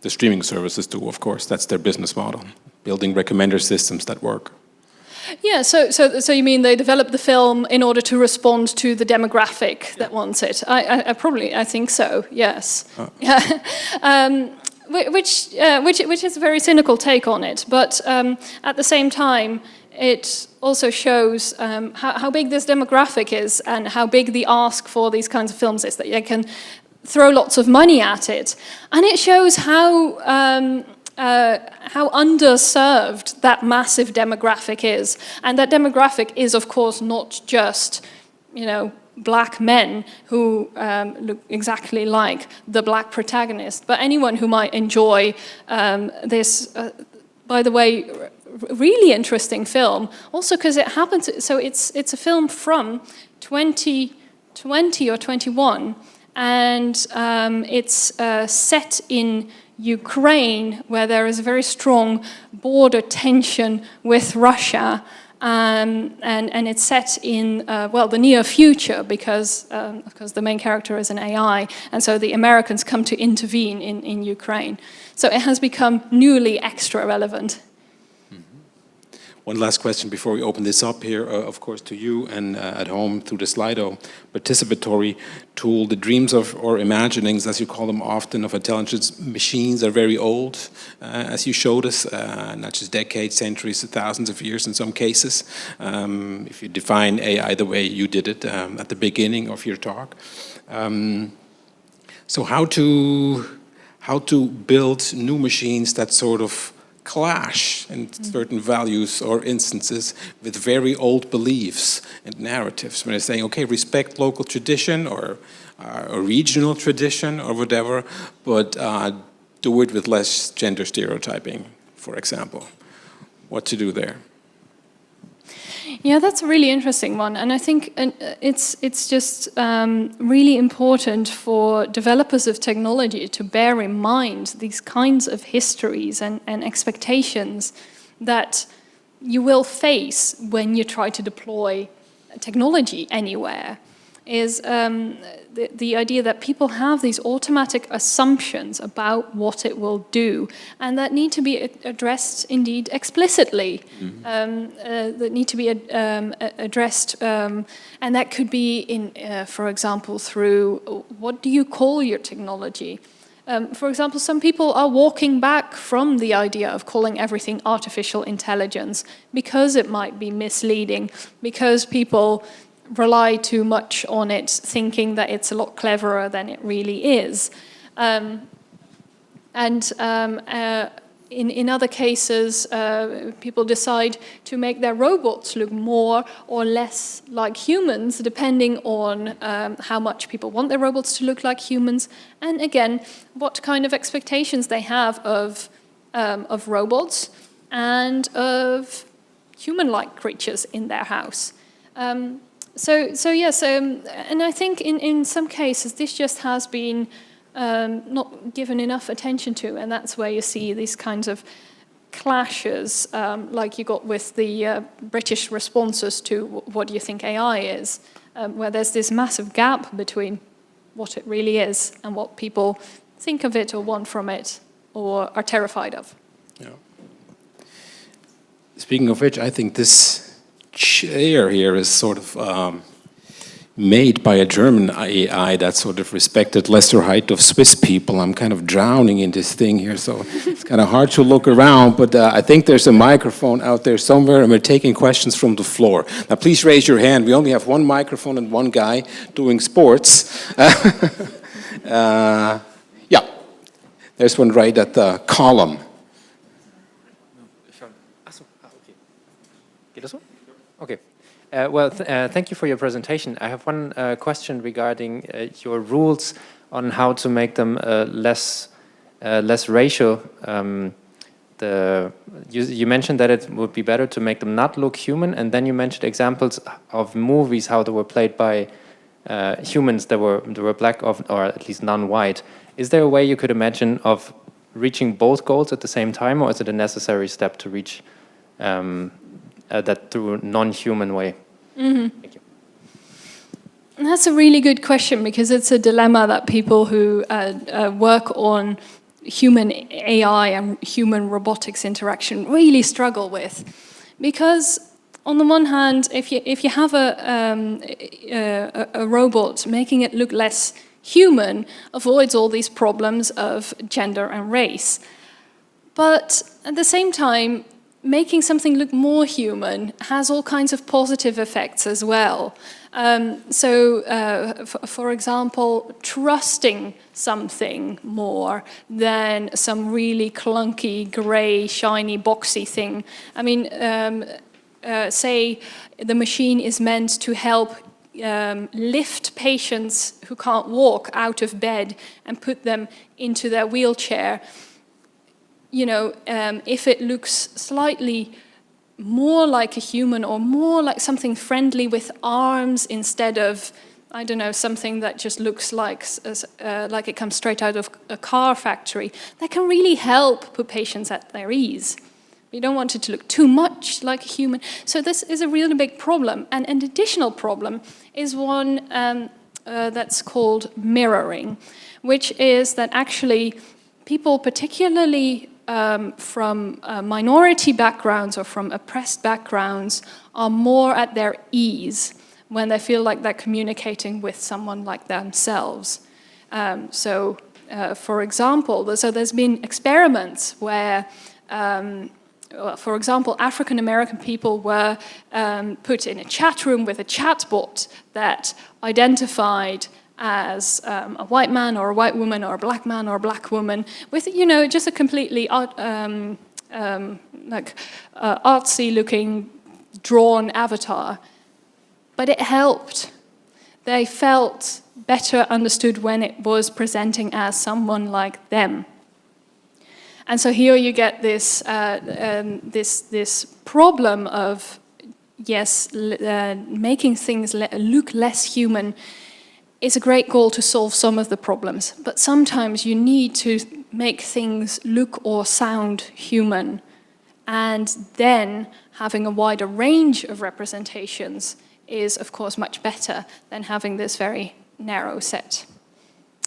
The streaming services do, of course. That's their business model, building recommender systems that work. Yeah, so, so, so you mean they developed the film in order to respond to the demographic yeah. that wants it? I, I, I, probably, I think so, yes. Yeah. [LAUGHS] um, which, uh, which, which is a very cynical take on it, but um, at the same time, it also shows um, how, how, big this demographic is and how big the ask for these kinds of films is, that they can throw lots of money at it. And it shows how, um, uh, how underserved that massive demographic is. And that demographic is, of course, not just, you know, black men who um, look exactly like the black protagonist, but anyone who might enjoy um, this, uh, by the way, really interesting film, also because it happens, so it's, it's a film from 2020 or 21, and um, it's uh, set in Ukraine, where there is a very strong border tension with Russia, um, and, and, it's set in, uh, well, the near future because, um, because the main character is an AI, and so the Americans come to intervene in, in Ukraine. So it has become newly extra relevant. One last question before we open this up here, uh, of course, to you and uh, at home through the Slido participatory tool. The dreams of, or imaginings, as you call them often, of intelligence machines are very old, uh, as you showed us, uh, not just decades, centuries, thousands of years in some cases. Um, if you define AI the way you did it um, at the beginning of your talk. Um, so how to, how to build new machines that sort of clash in certain values or instances with very old beliefs and narratives. When they're saying, okay, respect local tradition or uh, a regional tradition or whatever, but uh, do it with less gender stereotyping, for example. What to do there? Yeah, that's a really interesting one, and I think uh, it's it's just um, really important for developers of technology to bear in mind these kinds of histories and, and expectations that you will face when you try to deploy technology anywhere. is um, the, the idea that people have these automatic assumptions about what it will do and that need to be addressed indeed explicitly, mm -hmm. um, uh, that need to be um, addressed um, and that could be in, uh, for example, through what do you call your technology? Um, for example, some people are walking back from the idea of calling everything artificial intelligence because it might be misleading, because people rely too much on it, thinking that it's a lot cleverer than it really is. Um, and um, uh, in, in other cases, uh, people decide to make their robots look more or less like humans, depending on um, how much people want their robots to look like humans, and again, what kind of expectations they have of, um, of robots and of human-like creatures in their house. Um, so, so yes, um, and I think in, in some cases this just has been um, not given enough attention to, and that's where you see these kinds of clashes, um, like you got with the uh, British responses to what do you think AI is, um, where there's this massive gap between what it really is and what people think of it or want from it or are terrified of. Yeah. Speaking of which, I think this chair here is sort of um, made by a German AI that sort of respected lesser height of Swiss people. I'm kind of drowning in this thing here, so it's kind of hard to look around, but uh, I think there's a microphone out there somewhere and we're taking questions from the floor. Now please raise your hand. We only have one microphone and one guy doing sports. [LAUGHS] uh, yeah, there's one right at the column. Okay. Uh, well, th uh, thank you for your presentation. I have one uh, question regarding uh, your rules on how to make them uh, less uh, less racial. Um, the you, you, mentioned that it would be better to make them not look human, and then you mentioned examples of movies how they were played by humans that were that were black of, or at least non-white. Is there a way you could imagine of reaching both goals at the same time, or is it a necessary step to reach um, that through non-human way? Mm -hmm. Thank you. That's a really good question because it's a dilemma that people who uh, uh, work on human AI and human robotics interaction really struggle with. Because on the one hand, if you, if you have a, um, a, a robot, making it look less human avoids all these problems of gender and race. But at the same time, making something look more human has all kinds of positive effects as well. Um, so, uh, for example, trusting something more than some really clunky, grey, shiny, boxy thing. I mean, um, uh, say the machine is meant to help um, lift patients who can't walk out of bed and put them into their wheelchair you know, um, if it looks slightly more like a human or more like something friendly with arms instead of, I don't know, something that just looks like, uh, like it comes straight out of a car factory, that can really help put patients at their ease. You don't want it to look too much like a human. So this is a really big problem. And an additional problem is one um, uh, that's called mirroring, which is that actually people, particularly um, from uh, minority backgrounds or from oppressed backgrounds are more at their ease when they feel like they're communicating with someone like themselves. Um, so, uh, for example, so there's been experiments where, um, for example, African American people were um, put in a chat room with a chatbot that identified as um, a white man or a white woman or a black man or a black woman with, you know, just a completely art, um, um, like uh, artsy looking drawn avatar. But it helped. They felt better understood when it was presenting as someone like them. And so here you get this, uh, um, this, this problem of, yes, uh, making things look less human it's a great goal to solve some of the problems, but sometimes you need to make things look or sound human. And then having a wider range of representations is, of course, much better than having this very narrow set.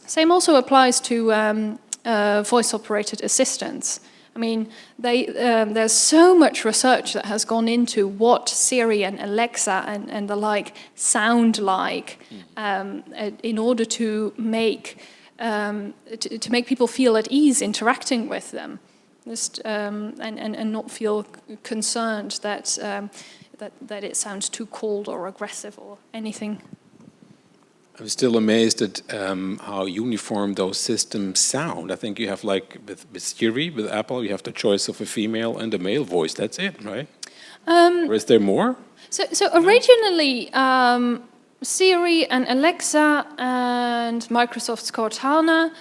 Same also applies to um, uh, voice-operated assistants. I mean, they, um, there's so much research that has gone into what Siri and Alexa and, and the like sound like um, in order to make, um, to, to, make people feel at ease interacting with them. Just, um, and, and, and not feel concerned that, um, that, that it sounds too cold or aggressive or anything I'm still amazed at um, how uniform those systems sound. I think you have like with, with Siri, with Apple, you have the choice of a female and a male voice. That's it, right? Um, or is there more? So, so originally, um, Siri and Alexa and Microsoft's Cortana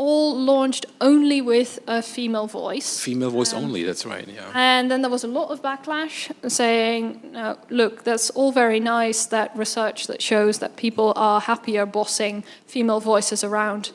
all launched only with a female voice. Female voice um, only, that's right, yeah. And then there was a lot of backlash saying, uh, look, that's all very nice, that research that shows that people are happier bossing female voices around.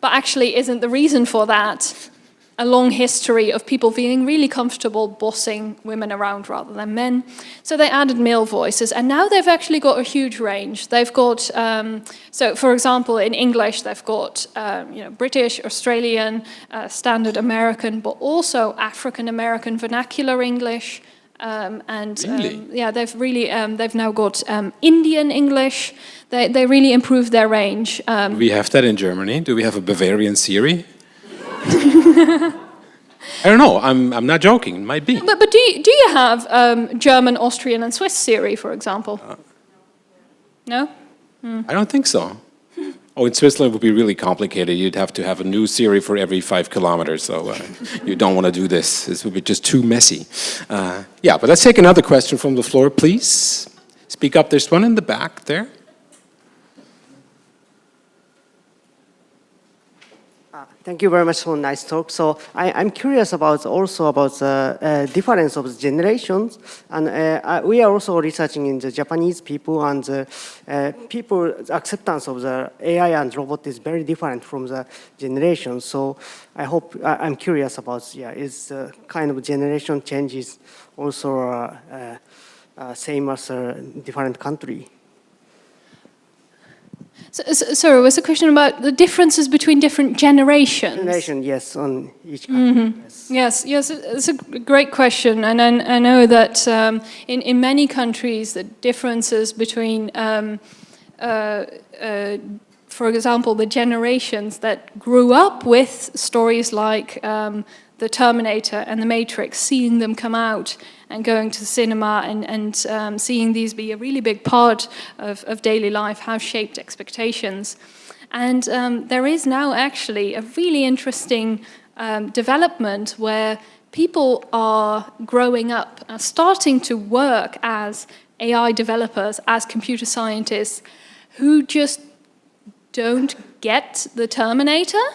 But actually isn't the reason for that a long history of people feeling really comfortable bossing women around rather than men. So they added male voices, and now they've actually got a huge range. They've got, um, so for example, in English, they've got um, you know, British, Australian, uh, Standard American, but also African American vernacular English. Um, and um, yeah, they've really, um, they've now got um, Indian English. They, they really improved their range. we have that in Germany. Do we have a Bavarian Siri? I don't know. I'm, I'm not joking. It might be. But, but do, you, do you have um, German, Austrian and Swiss Siri, for example? Uh, no? I don't think so. [LAUGHS] Oh, in Switzerland it would be really complicated. You'd have to have a new Siri for every five kilometers, so uh, [LAUGHS] you don't want to do this. This would be just too messy. Uh, yeah, but let's take another question from the floor, please. Speak up. There's one in the back there. Thank you very much for a nice talk. So I, am curious about also about the uh, difference of the generations, and uh, we are also researching in the Japanese people and the uh, people acceptance of the AI and robot is very different from the generation. So I hope I, am curious about yeah is the kind of generation changes also uh, uh, uh, same as a different country. So, so, sorry, was the question about the differences between different generations? Generation, yes, on each country. Mm -hmm. yes. yes, yes, it's a great question, and I, I know that um, in in many countries the differences between, um, uh, uh, for example, the generations that grew up with stories like um, the Terminator and the Matrix, seeing them come out and going to the cinema and, and um, seeing these be a really big part of, of daily life, have shaped expectations. And um, there is now actually a really interesting um, development where people are growing up, are starting to work as AI developers, as computer scientists, who just don't get the Terminator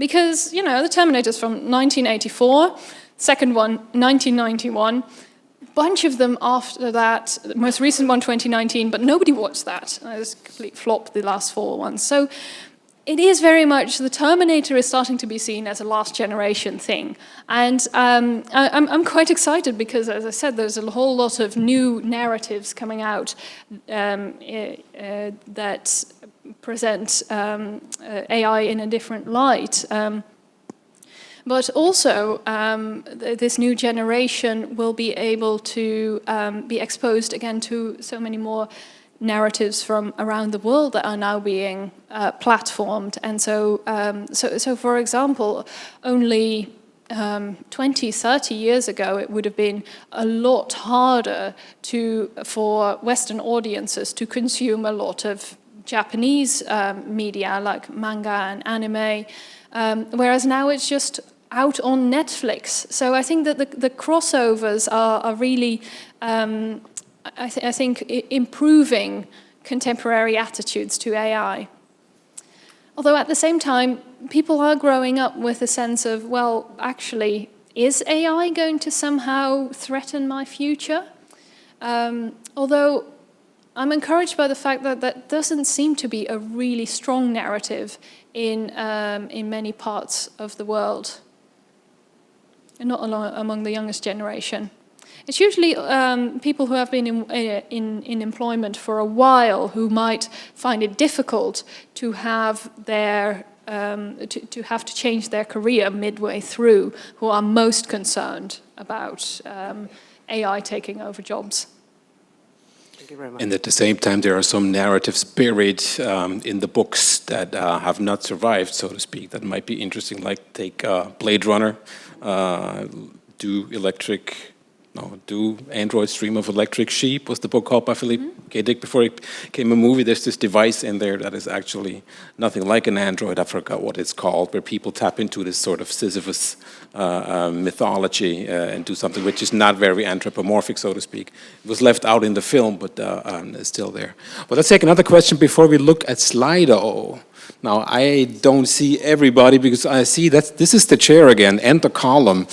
because, you know, the Terminator's from 1984, second one, 1991, bunch of them after that, the most recent one 2019, but nobody watched that. It was complete flop, the last four ones. So it is very much, the Terminator is starting to be seen as a last generation thing. And um, I, am quite excited because, as I said, there's a whole lot of new narratives coming out um, uh, that present um, uh, AI in a different light. Um, but also, um, th this new generation will be able to um, be exposed again to so many more narratives from around the world that are now being uh, platformed. And so, um, so, so, for example, only um, 20, 30 years ago, it would have been a lot harder to, for Western audiences to consume a lot of Japanese um, media like manga and anime, um, whereas now it's just out on Netflix. So I think that the, the crossovers are, are really, um, I, th I think, improving contemporary attitudes to AI. Although at the same time, people are growing up with a sense of, well, actually, is AI going to somehow threaten my future? Um, although I'm encouraged by the fact that that doesn't seem to be a really strong narrative in, um, in many parts of the world, and not among the youngest generation. It's usually um, people who have been in, in, in employment for a while who might find it difficult to have their um, to, to have to change their career midway through who are most concerned about um, AI taking over jobs. You very much. And at the same time, there are some narratives buried um, in the books that uh, have not survived, so to speak, that might be interesting, like take uh, Blade Runner, uh, do electric, no, do Androids Dream of Electric Sheep was the book called by Philip K. Dick before it became a movie. There's this device in there that is actually nothing like an Android, I forgot what it's called, where people tap into this sort of Sisyphus uh, uh, mythology uh, and do something which is not very anthropomorphic, so to speak. It was left out in the film, but uh, um, it's still there. But let's take another question before we look at Slido. Now, I don't see everybody because I see that this is the chair again and the column.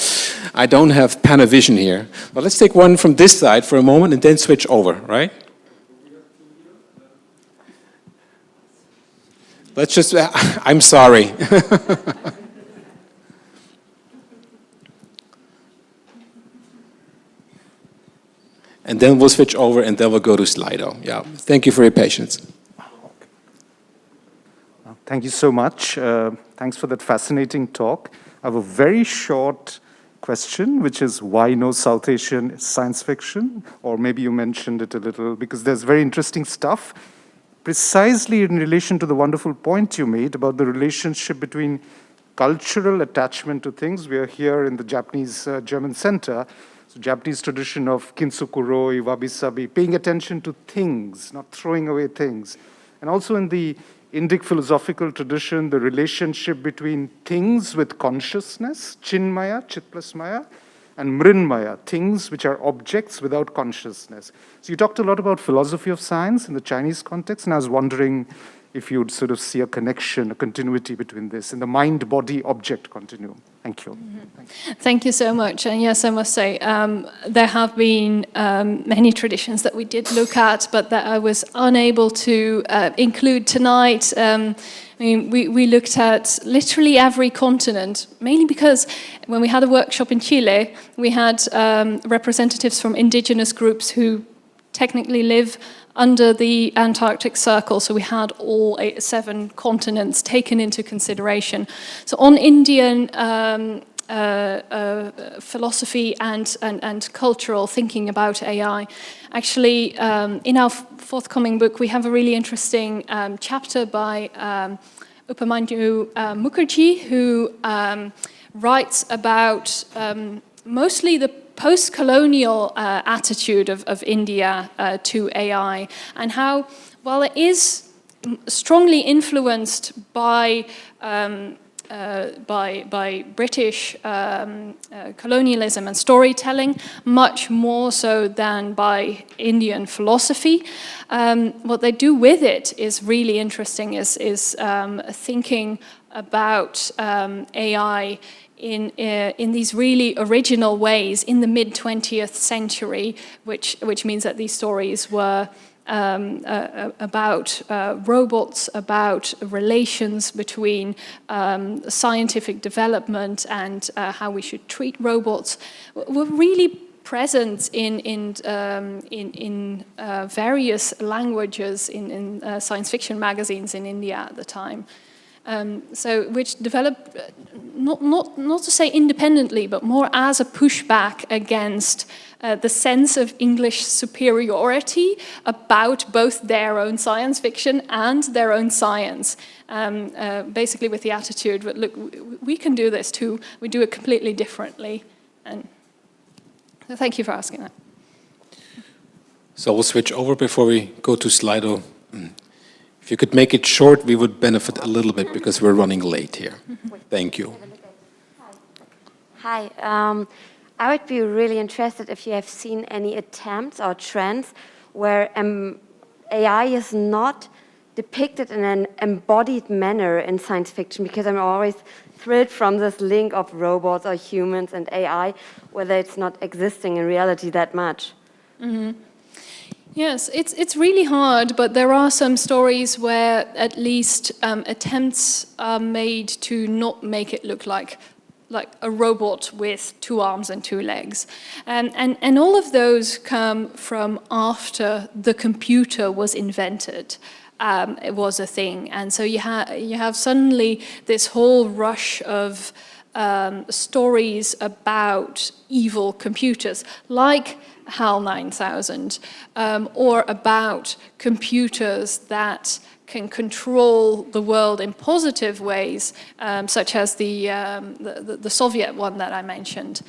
I don't have Panavision here. But let's take one from this side for a moment and then switch over, right? Let's just, [LAUGHS] I'm sorry. [LAUGHS] and then we'll switch over and then we'll go to Slido. Yeah, thank you for your patience. Thank you so much. Uh, thanks for that fascinating talk. I have a very short question, which is why no South Asian science fiction? Or maybe you mentioned it a little, because there's very interesting stuff, precisely in relation to the wonderful point you made about the relationship between cultural attachment to things. We are here in the Japanese uh, German Center, so Japanese tradition of kintsukuroi, wabi-sabi, paying attention to things, not throwing away things. And also in the Indic philosophical tradition, the relationship between things with consciousness, chinmaya, chit plus maya, and mrinmaya, things which are objects without consciousness. So you talked a lot about philosophy of science in the Chinese context, and I was wondering if you'd sort of see a connection, a continuity between this in the mind-body-object continuum. Thank you. Mm -hmm. Thank you so much. And yes, I must say, um, there have been um, many traditions that we did look at, but that I was unable to uh, include tonight. Um, I mean, we, we looked at literally every continent, mainly because when we had a workshop in Chile, we had um, representatives from indigenous groups who technically live under the Antarctic Circle, so we had all eight, seven continents taken into consideration. So on Indian um, uh, uh, philosophy and, and, and, cultural thinking about AI. Actually, um, in our forthcoming book, we have a really interesting um, chapter by um, Upamanyu uh, Mukherjee, who um, writes about um, mostly the post-colonial uh, attitude of, of India uh, to AI and how, while it is strongly influenced by um, uh, by, by British um, uh, colonialism and storytelling, much more so than by Indian philosophy. Um, what they do with it is really interesting, is, is um, thinking about um, AI in, uh, in these really original ways in the mid-20th century, which, which means that these stories were um, uh, uh, about uh, robots, about relations between um, scientific development and uh, how we should treat robots, were really present in, in, um, in, in uh, various languages in, in uh, science fiction magazines in India at the time. Um, so which developed, not, not, not to say independently, but more as a pushback against uh, the sense of English superiority about both their own science fiction and their own science. Um, uh, basically with the attitude, that, look, we can do this too, we do it completely differently. And so thank you for asking that. So we'll switch over before we go to Slido. If you could make it short, we would benefit a little bit because we're running late here. [LAUGHS] Thank you. Hi. Um, I would be really interested if you have seen any attempts or trends where um, AI is not depicted in an embodied manner in science fiction because I'm always thrilled from this link of robots or humans and AI, whether it's not existing in reality that much. Mm -hmm. Yes, it's, it's really hard, but there are some stories where at least um, attempts are made to not make it look like like a robot with two arms and two legs. And, and, and all of those come from after the computer was invented. Um, it was a thing. And so you, ha you have suddenly this whole rush of um, stories about evil computers, like HAL 9000, um, or about computers that can control the world in positive ways, um, such as the, um, the, the, Soviet one that I mentioned.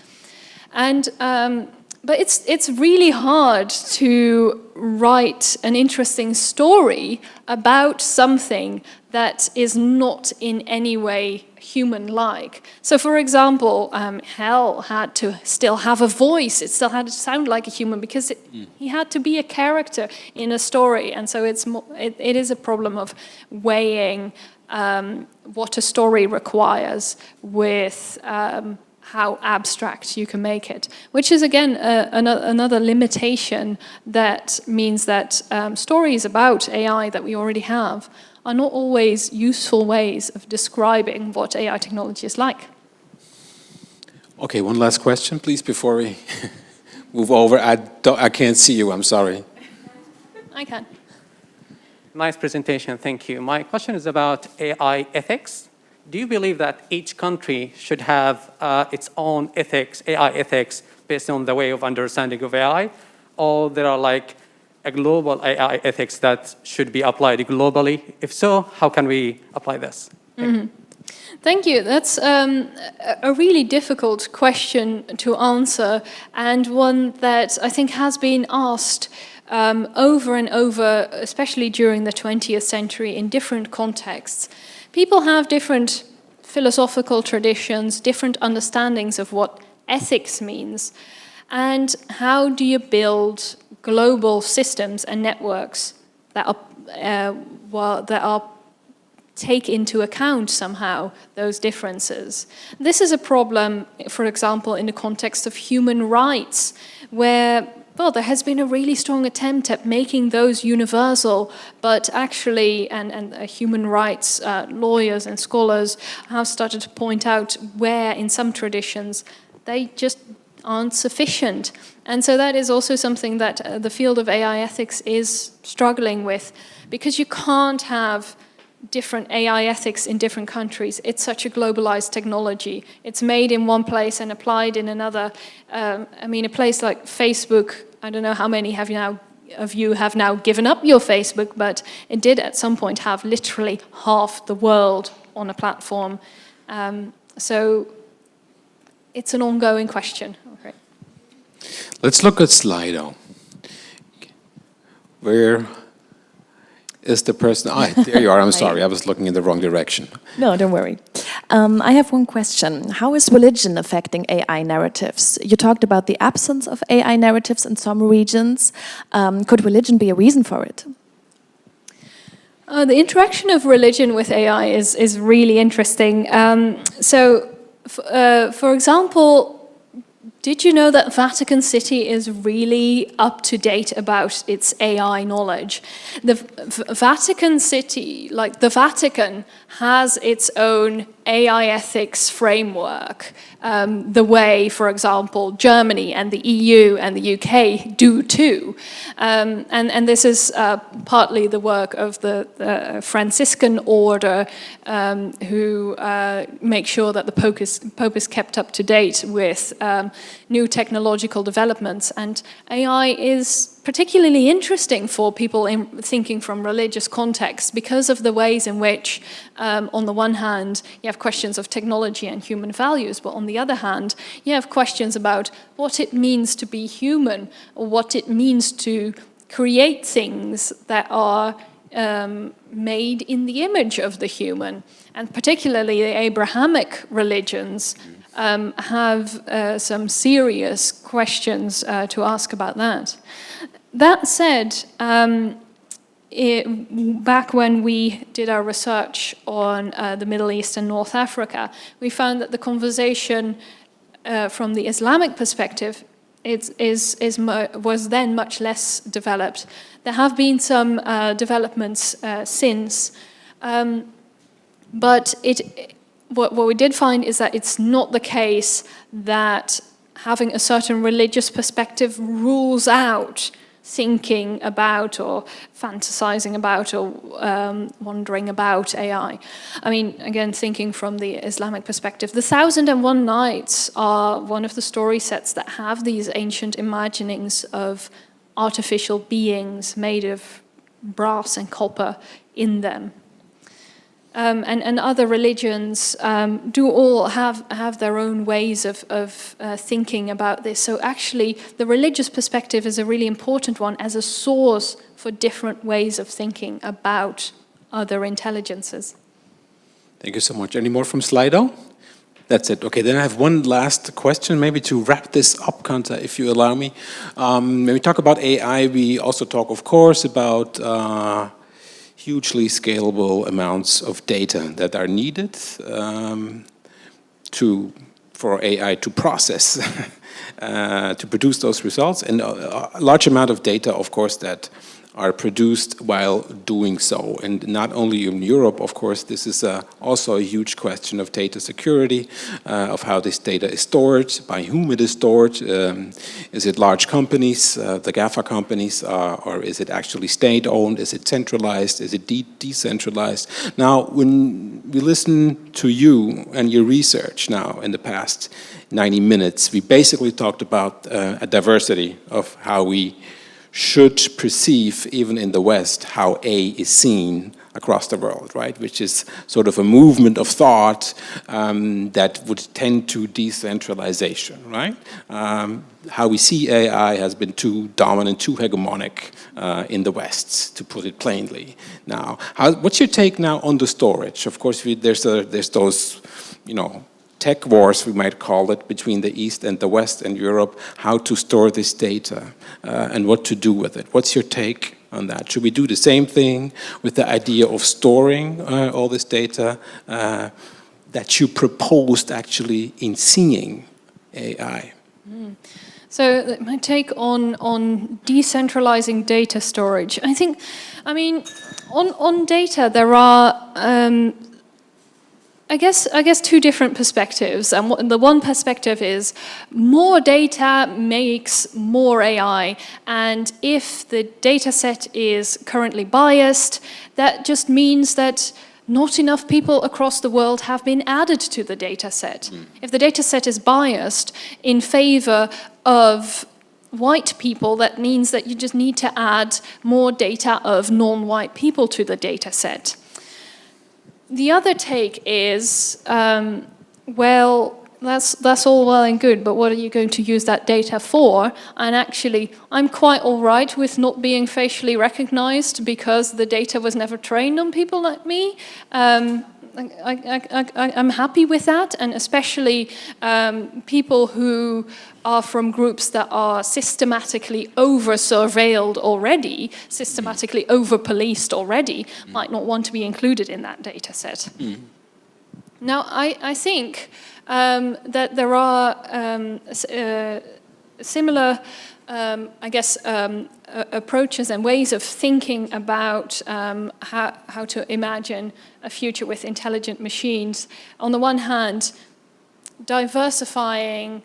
And, um, but it's, it's really hard to write an interesting story about something that is not in any way human-like. So for example, um, HAL had to still have a voice, it still had to sound like a human because it, mm. he had to be a character in a story. And so it's it, it is a problem of weighing um, what a story requires with um, how abstract you can make it, which is again uh, another, another limitation that means that um, stories about AI that we already have are not always useful ways of describing what AI technology is like. Okay, one last question, please, before we [LAUGHS] move over. I, I can't see you, I'm sorry. I can. Nice presentation, thank you. My question is about AI ethics. Do you believe that each country should have uh, its own ethics, AI ethics, based on the way of understanding of AI? Or there are like a global AI ethics that should be applied globally? If so, how can we apply this? Thank, mm -hmm. you. Thank you. That's um, a really difficult question to answer and one that I think has been asked um, over and over, especially during the 20th century in different contexts. People have different philosophical traditions, different understandings of what ethics means. And how do you build global systems and networks that are, uh, well, that are take into account somehow those differences. This is a problem, for example, in the context of human rights, where well, there has been a really strong attempt at making those universal, but actually, and, and uh, human rights uh, lawyers and scholars have started to point out where in some traditions they just aren't sufficient. And so that is also something that uh, the field of AI ethics is struggling with because you can't have different AI ethics in different countries. It's such a globalized technology. It's made in one place and applied in another. Um, I mean, a place like Facebook, I don't know how many have now of you have now given up your Facebook, but it did at some point have literally half the world on a platform. Um, so it's an ongoing question. Okay. Let's look at Slido. Where is the person? Ah, [LAUGHS] there you are. I'm sorry. I was looking in the wrong direction. No, don't worry. Um, I have one question. How is religion affecting AI narratives? You talked about the absence of AI narratives in some regions. Um, could religion be a reason for it? Uh, the interaction of religion with AI is, is really interesting. Um, so uh, for example, did you know that Vatican City is really up to date about its AI knowledge? The v Vatican City, like the Vatican, has its own AI ethics framework, um, the way, for example, Germany and the EU and the UK do too. Um, and, and this is uh, partly the work of the, the Franciscan order um, who uh, make sure that the Pope is, Pope is kept up to date with um, new technological developments. And AI is particularly interesting for people in thinking from religious contexts because of the ways in which, um, on the one hand, you have questions of technology and human values, but on the other hand, you have questions about what it means to be human, or what it means to create things that are um, made in the image of the human. And particularly the Abrahamic religions um, have uh, some serious questions uh, to ask about that. That said, um, it, back when we did our research on uh, the Middle East and North Africa, we found that the conversation uh, from the Islamic perspective is, is, is was then much less developed. There have been some uh, developments uh, since, um, but it, what, what we did find is that it's not the case that having a certain religious perspective rules out thinking about or fantasizing about or um, wondering about AI. I mean, again, thinking from the Islamic perspective, the Thousand and One Nights are one of the story sets that have these ancient imaginings of artificial beings made of brass and copper in them. Um, and, and, other religions um, do all have, have their own ways of, of uh, thinking about this. So actually, the religious perspective is a really important one as a source for different ways of thinking about other intelligences. Thank you so much. Any more from Slido? That's it. Okay, then I have one last question, maybe to wrap this up, Kanta, if you allow me. Um, when we talk about AI, we also talk, of course, about uh, hugely scalable amounts of data that are needed um, to for AI to process, [LAUGHS] uh, to produce those results, and a, a large amount of data, of course, that are produced while doing so. And not only in Europe, of course, this is uh, also a huge question of data security, uh, of how this data is stored, by whom it is stored. Um, is it large companies, uh, the GAFA companies, uh, or is it actually state-owned? Is it centralized? Is it de decentralized? Now, when we listen to you and your research now in the past 90 minutes, we basically talked about uh, a diversity of how we should perceive, even in the West, how AI is seen across the world, right? Which is sort of a movement of thought um, that would tend to decentralization, right? Um, how we see AI has been too dominant, too hegemonic uh, in the West, to put it plainly. Now, how, what's your take now on the storage? Of course, we, there's, a, there's those, you know, tech wars, we might call it, between the East and the West and Europe, how to store this data uh, and what to do with it. What's your take on that? Should we do the same thing with the idea of storing uh, all this data uh, that you proposed actually in seeing AI? Mm. So my take on, on decentralizing data storage, I think, I mean, on, on data there are um, I guess, I guess two different perspectives. And the one perspective is more data makes more AI. And if the data set is currently biased, that just means that not enough people across the world have been added to the data set. Mm. If the data set is biased in favor of white people, that means that you just need to add more data of non-white people to the data set. The other take is, um, well, that's, that's all well and good, but what are you going to use that data for? And actually, I'm quite all right with not being facially recognized because the data was never trained on people like me. Um, I, am happy with that, and especially um, people who are from groups that are systematically over-surveilled already, systematically over-policed already, mm. might not want to be included in that data set. Mm. Now, I, I think um, that there are um, uh, similar um, I guess, um, approaches and ways of thinking about um, how, how to imagine a future with intelligent machines. On the one hand, diversifying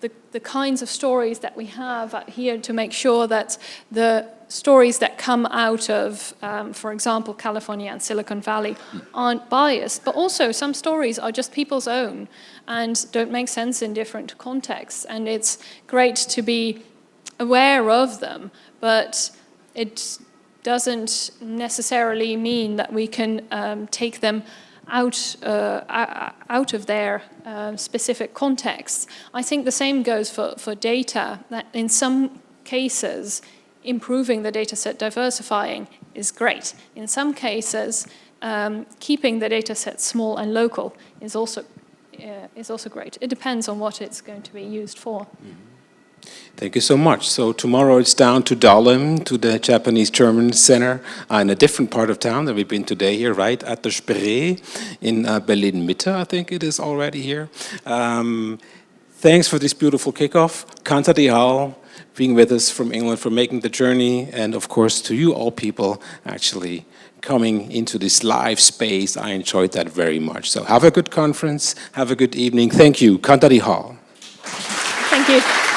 the, the kinds of stories that we have here to make sure that the stories that come out of, um, for example, California and Silicon Valley aren't biased, but also some stories are just people's own and don't make sense in different contexts. And it's great to be aware of them, but it doesn't necessarily mean that we can um, take them out, uh, out of their uh, specific contexts. I think the same goes for, for data, that in some cases, improving the data set, diversifying is great. In some cases, um, keeping the data set small and local is also, uh, is also great. It depends on what it's going to be used for. Mm -hmm. Thank you so much. So tomorrow it's down to Dahlem, to the Japanese-German Center uh, in a different part of town than we've been today here, right at the Spree in uh, Berlin-Mitte, I think it is already here. Um, thanks for this beautiful kickoff. Kanta Dihal being with us from England for making the journey and of course to you all people actually coming into this live space. I enjoyed that very much. So have a good conference, have a good evening. Thank you, Kanta Dihal. Thank you.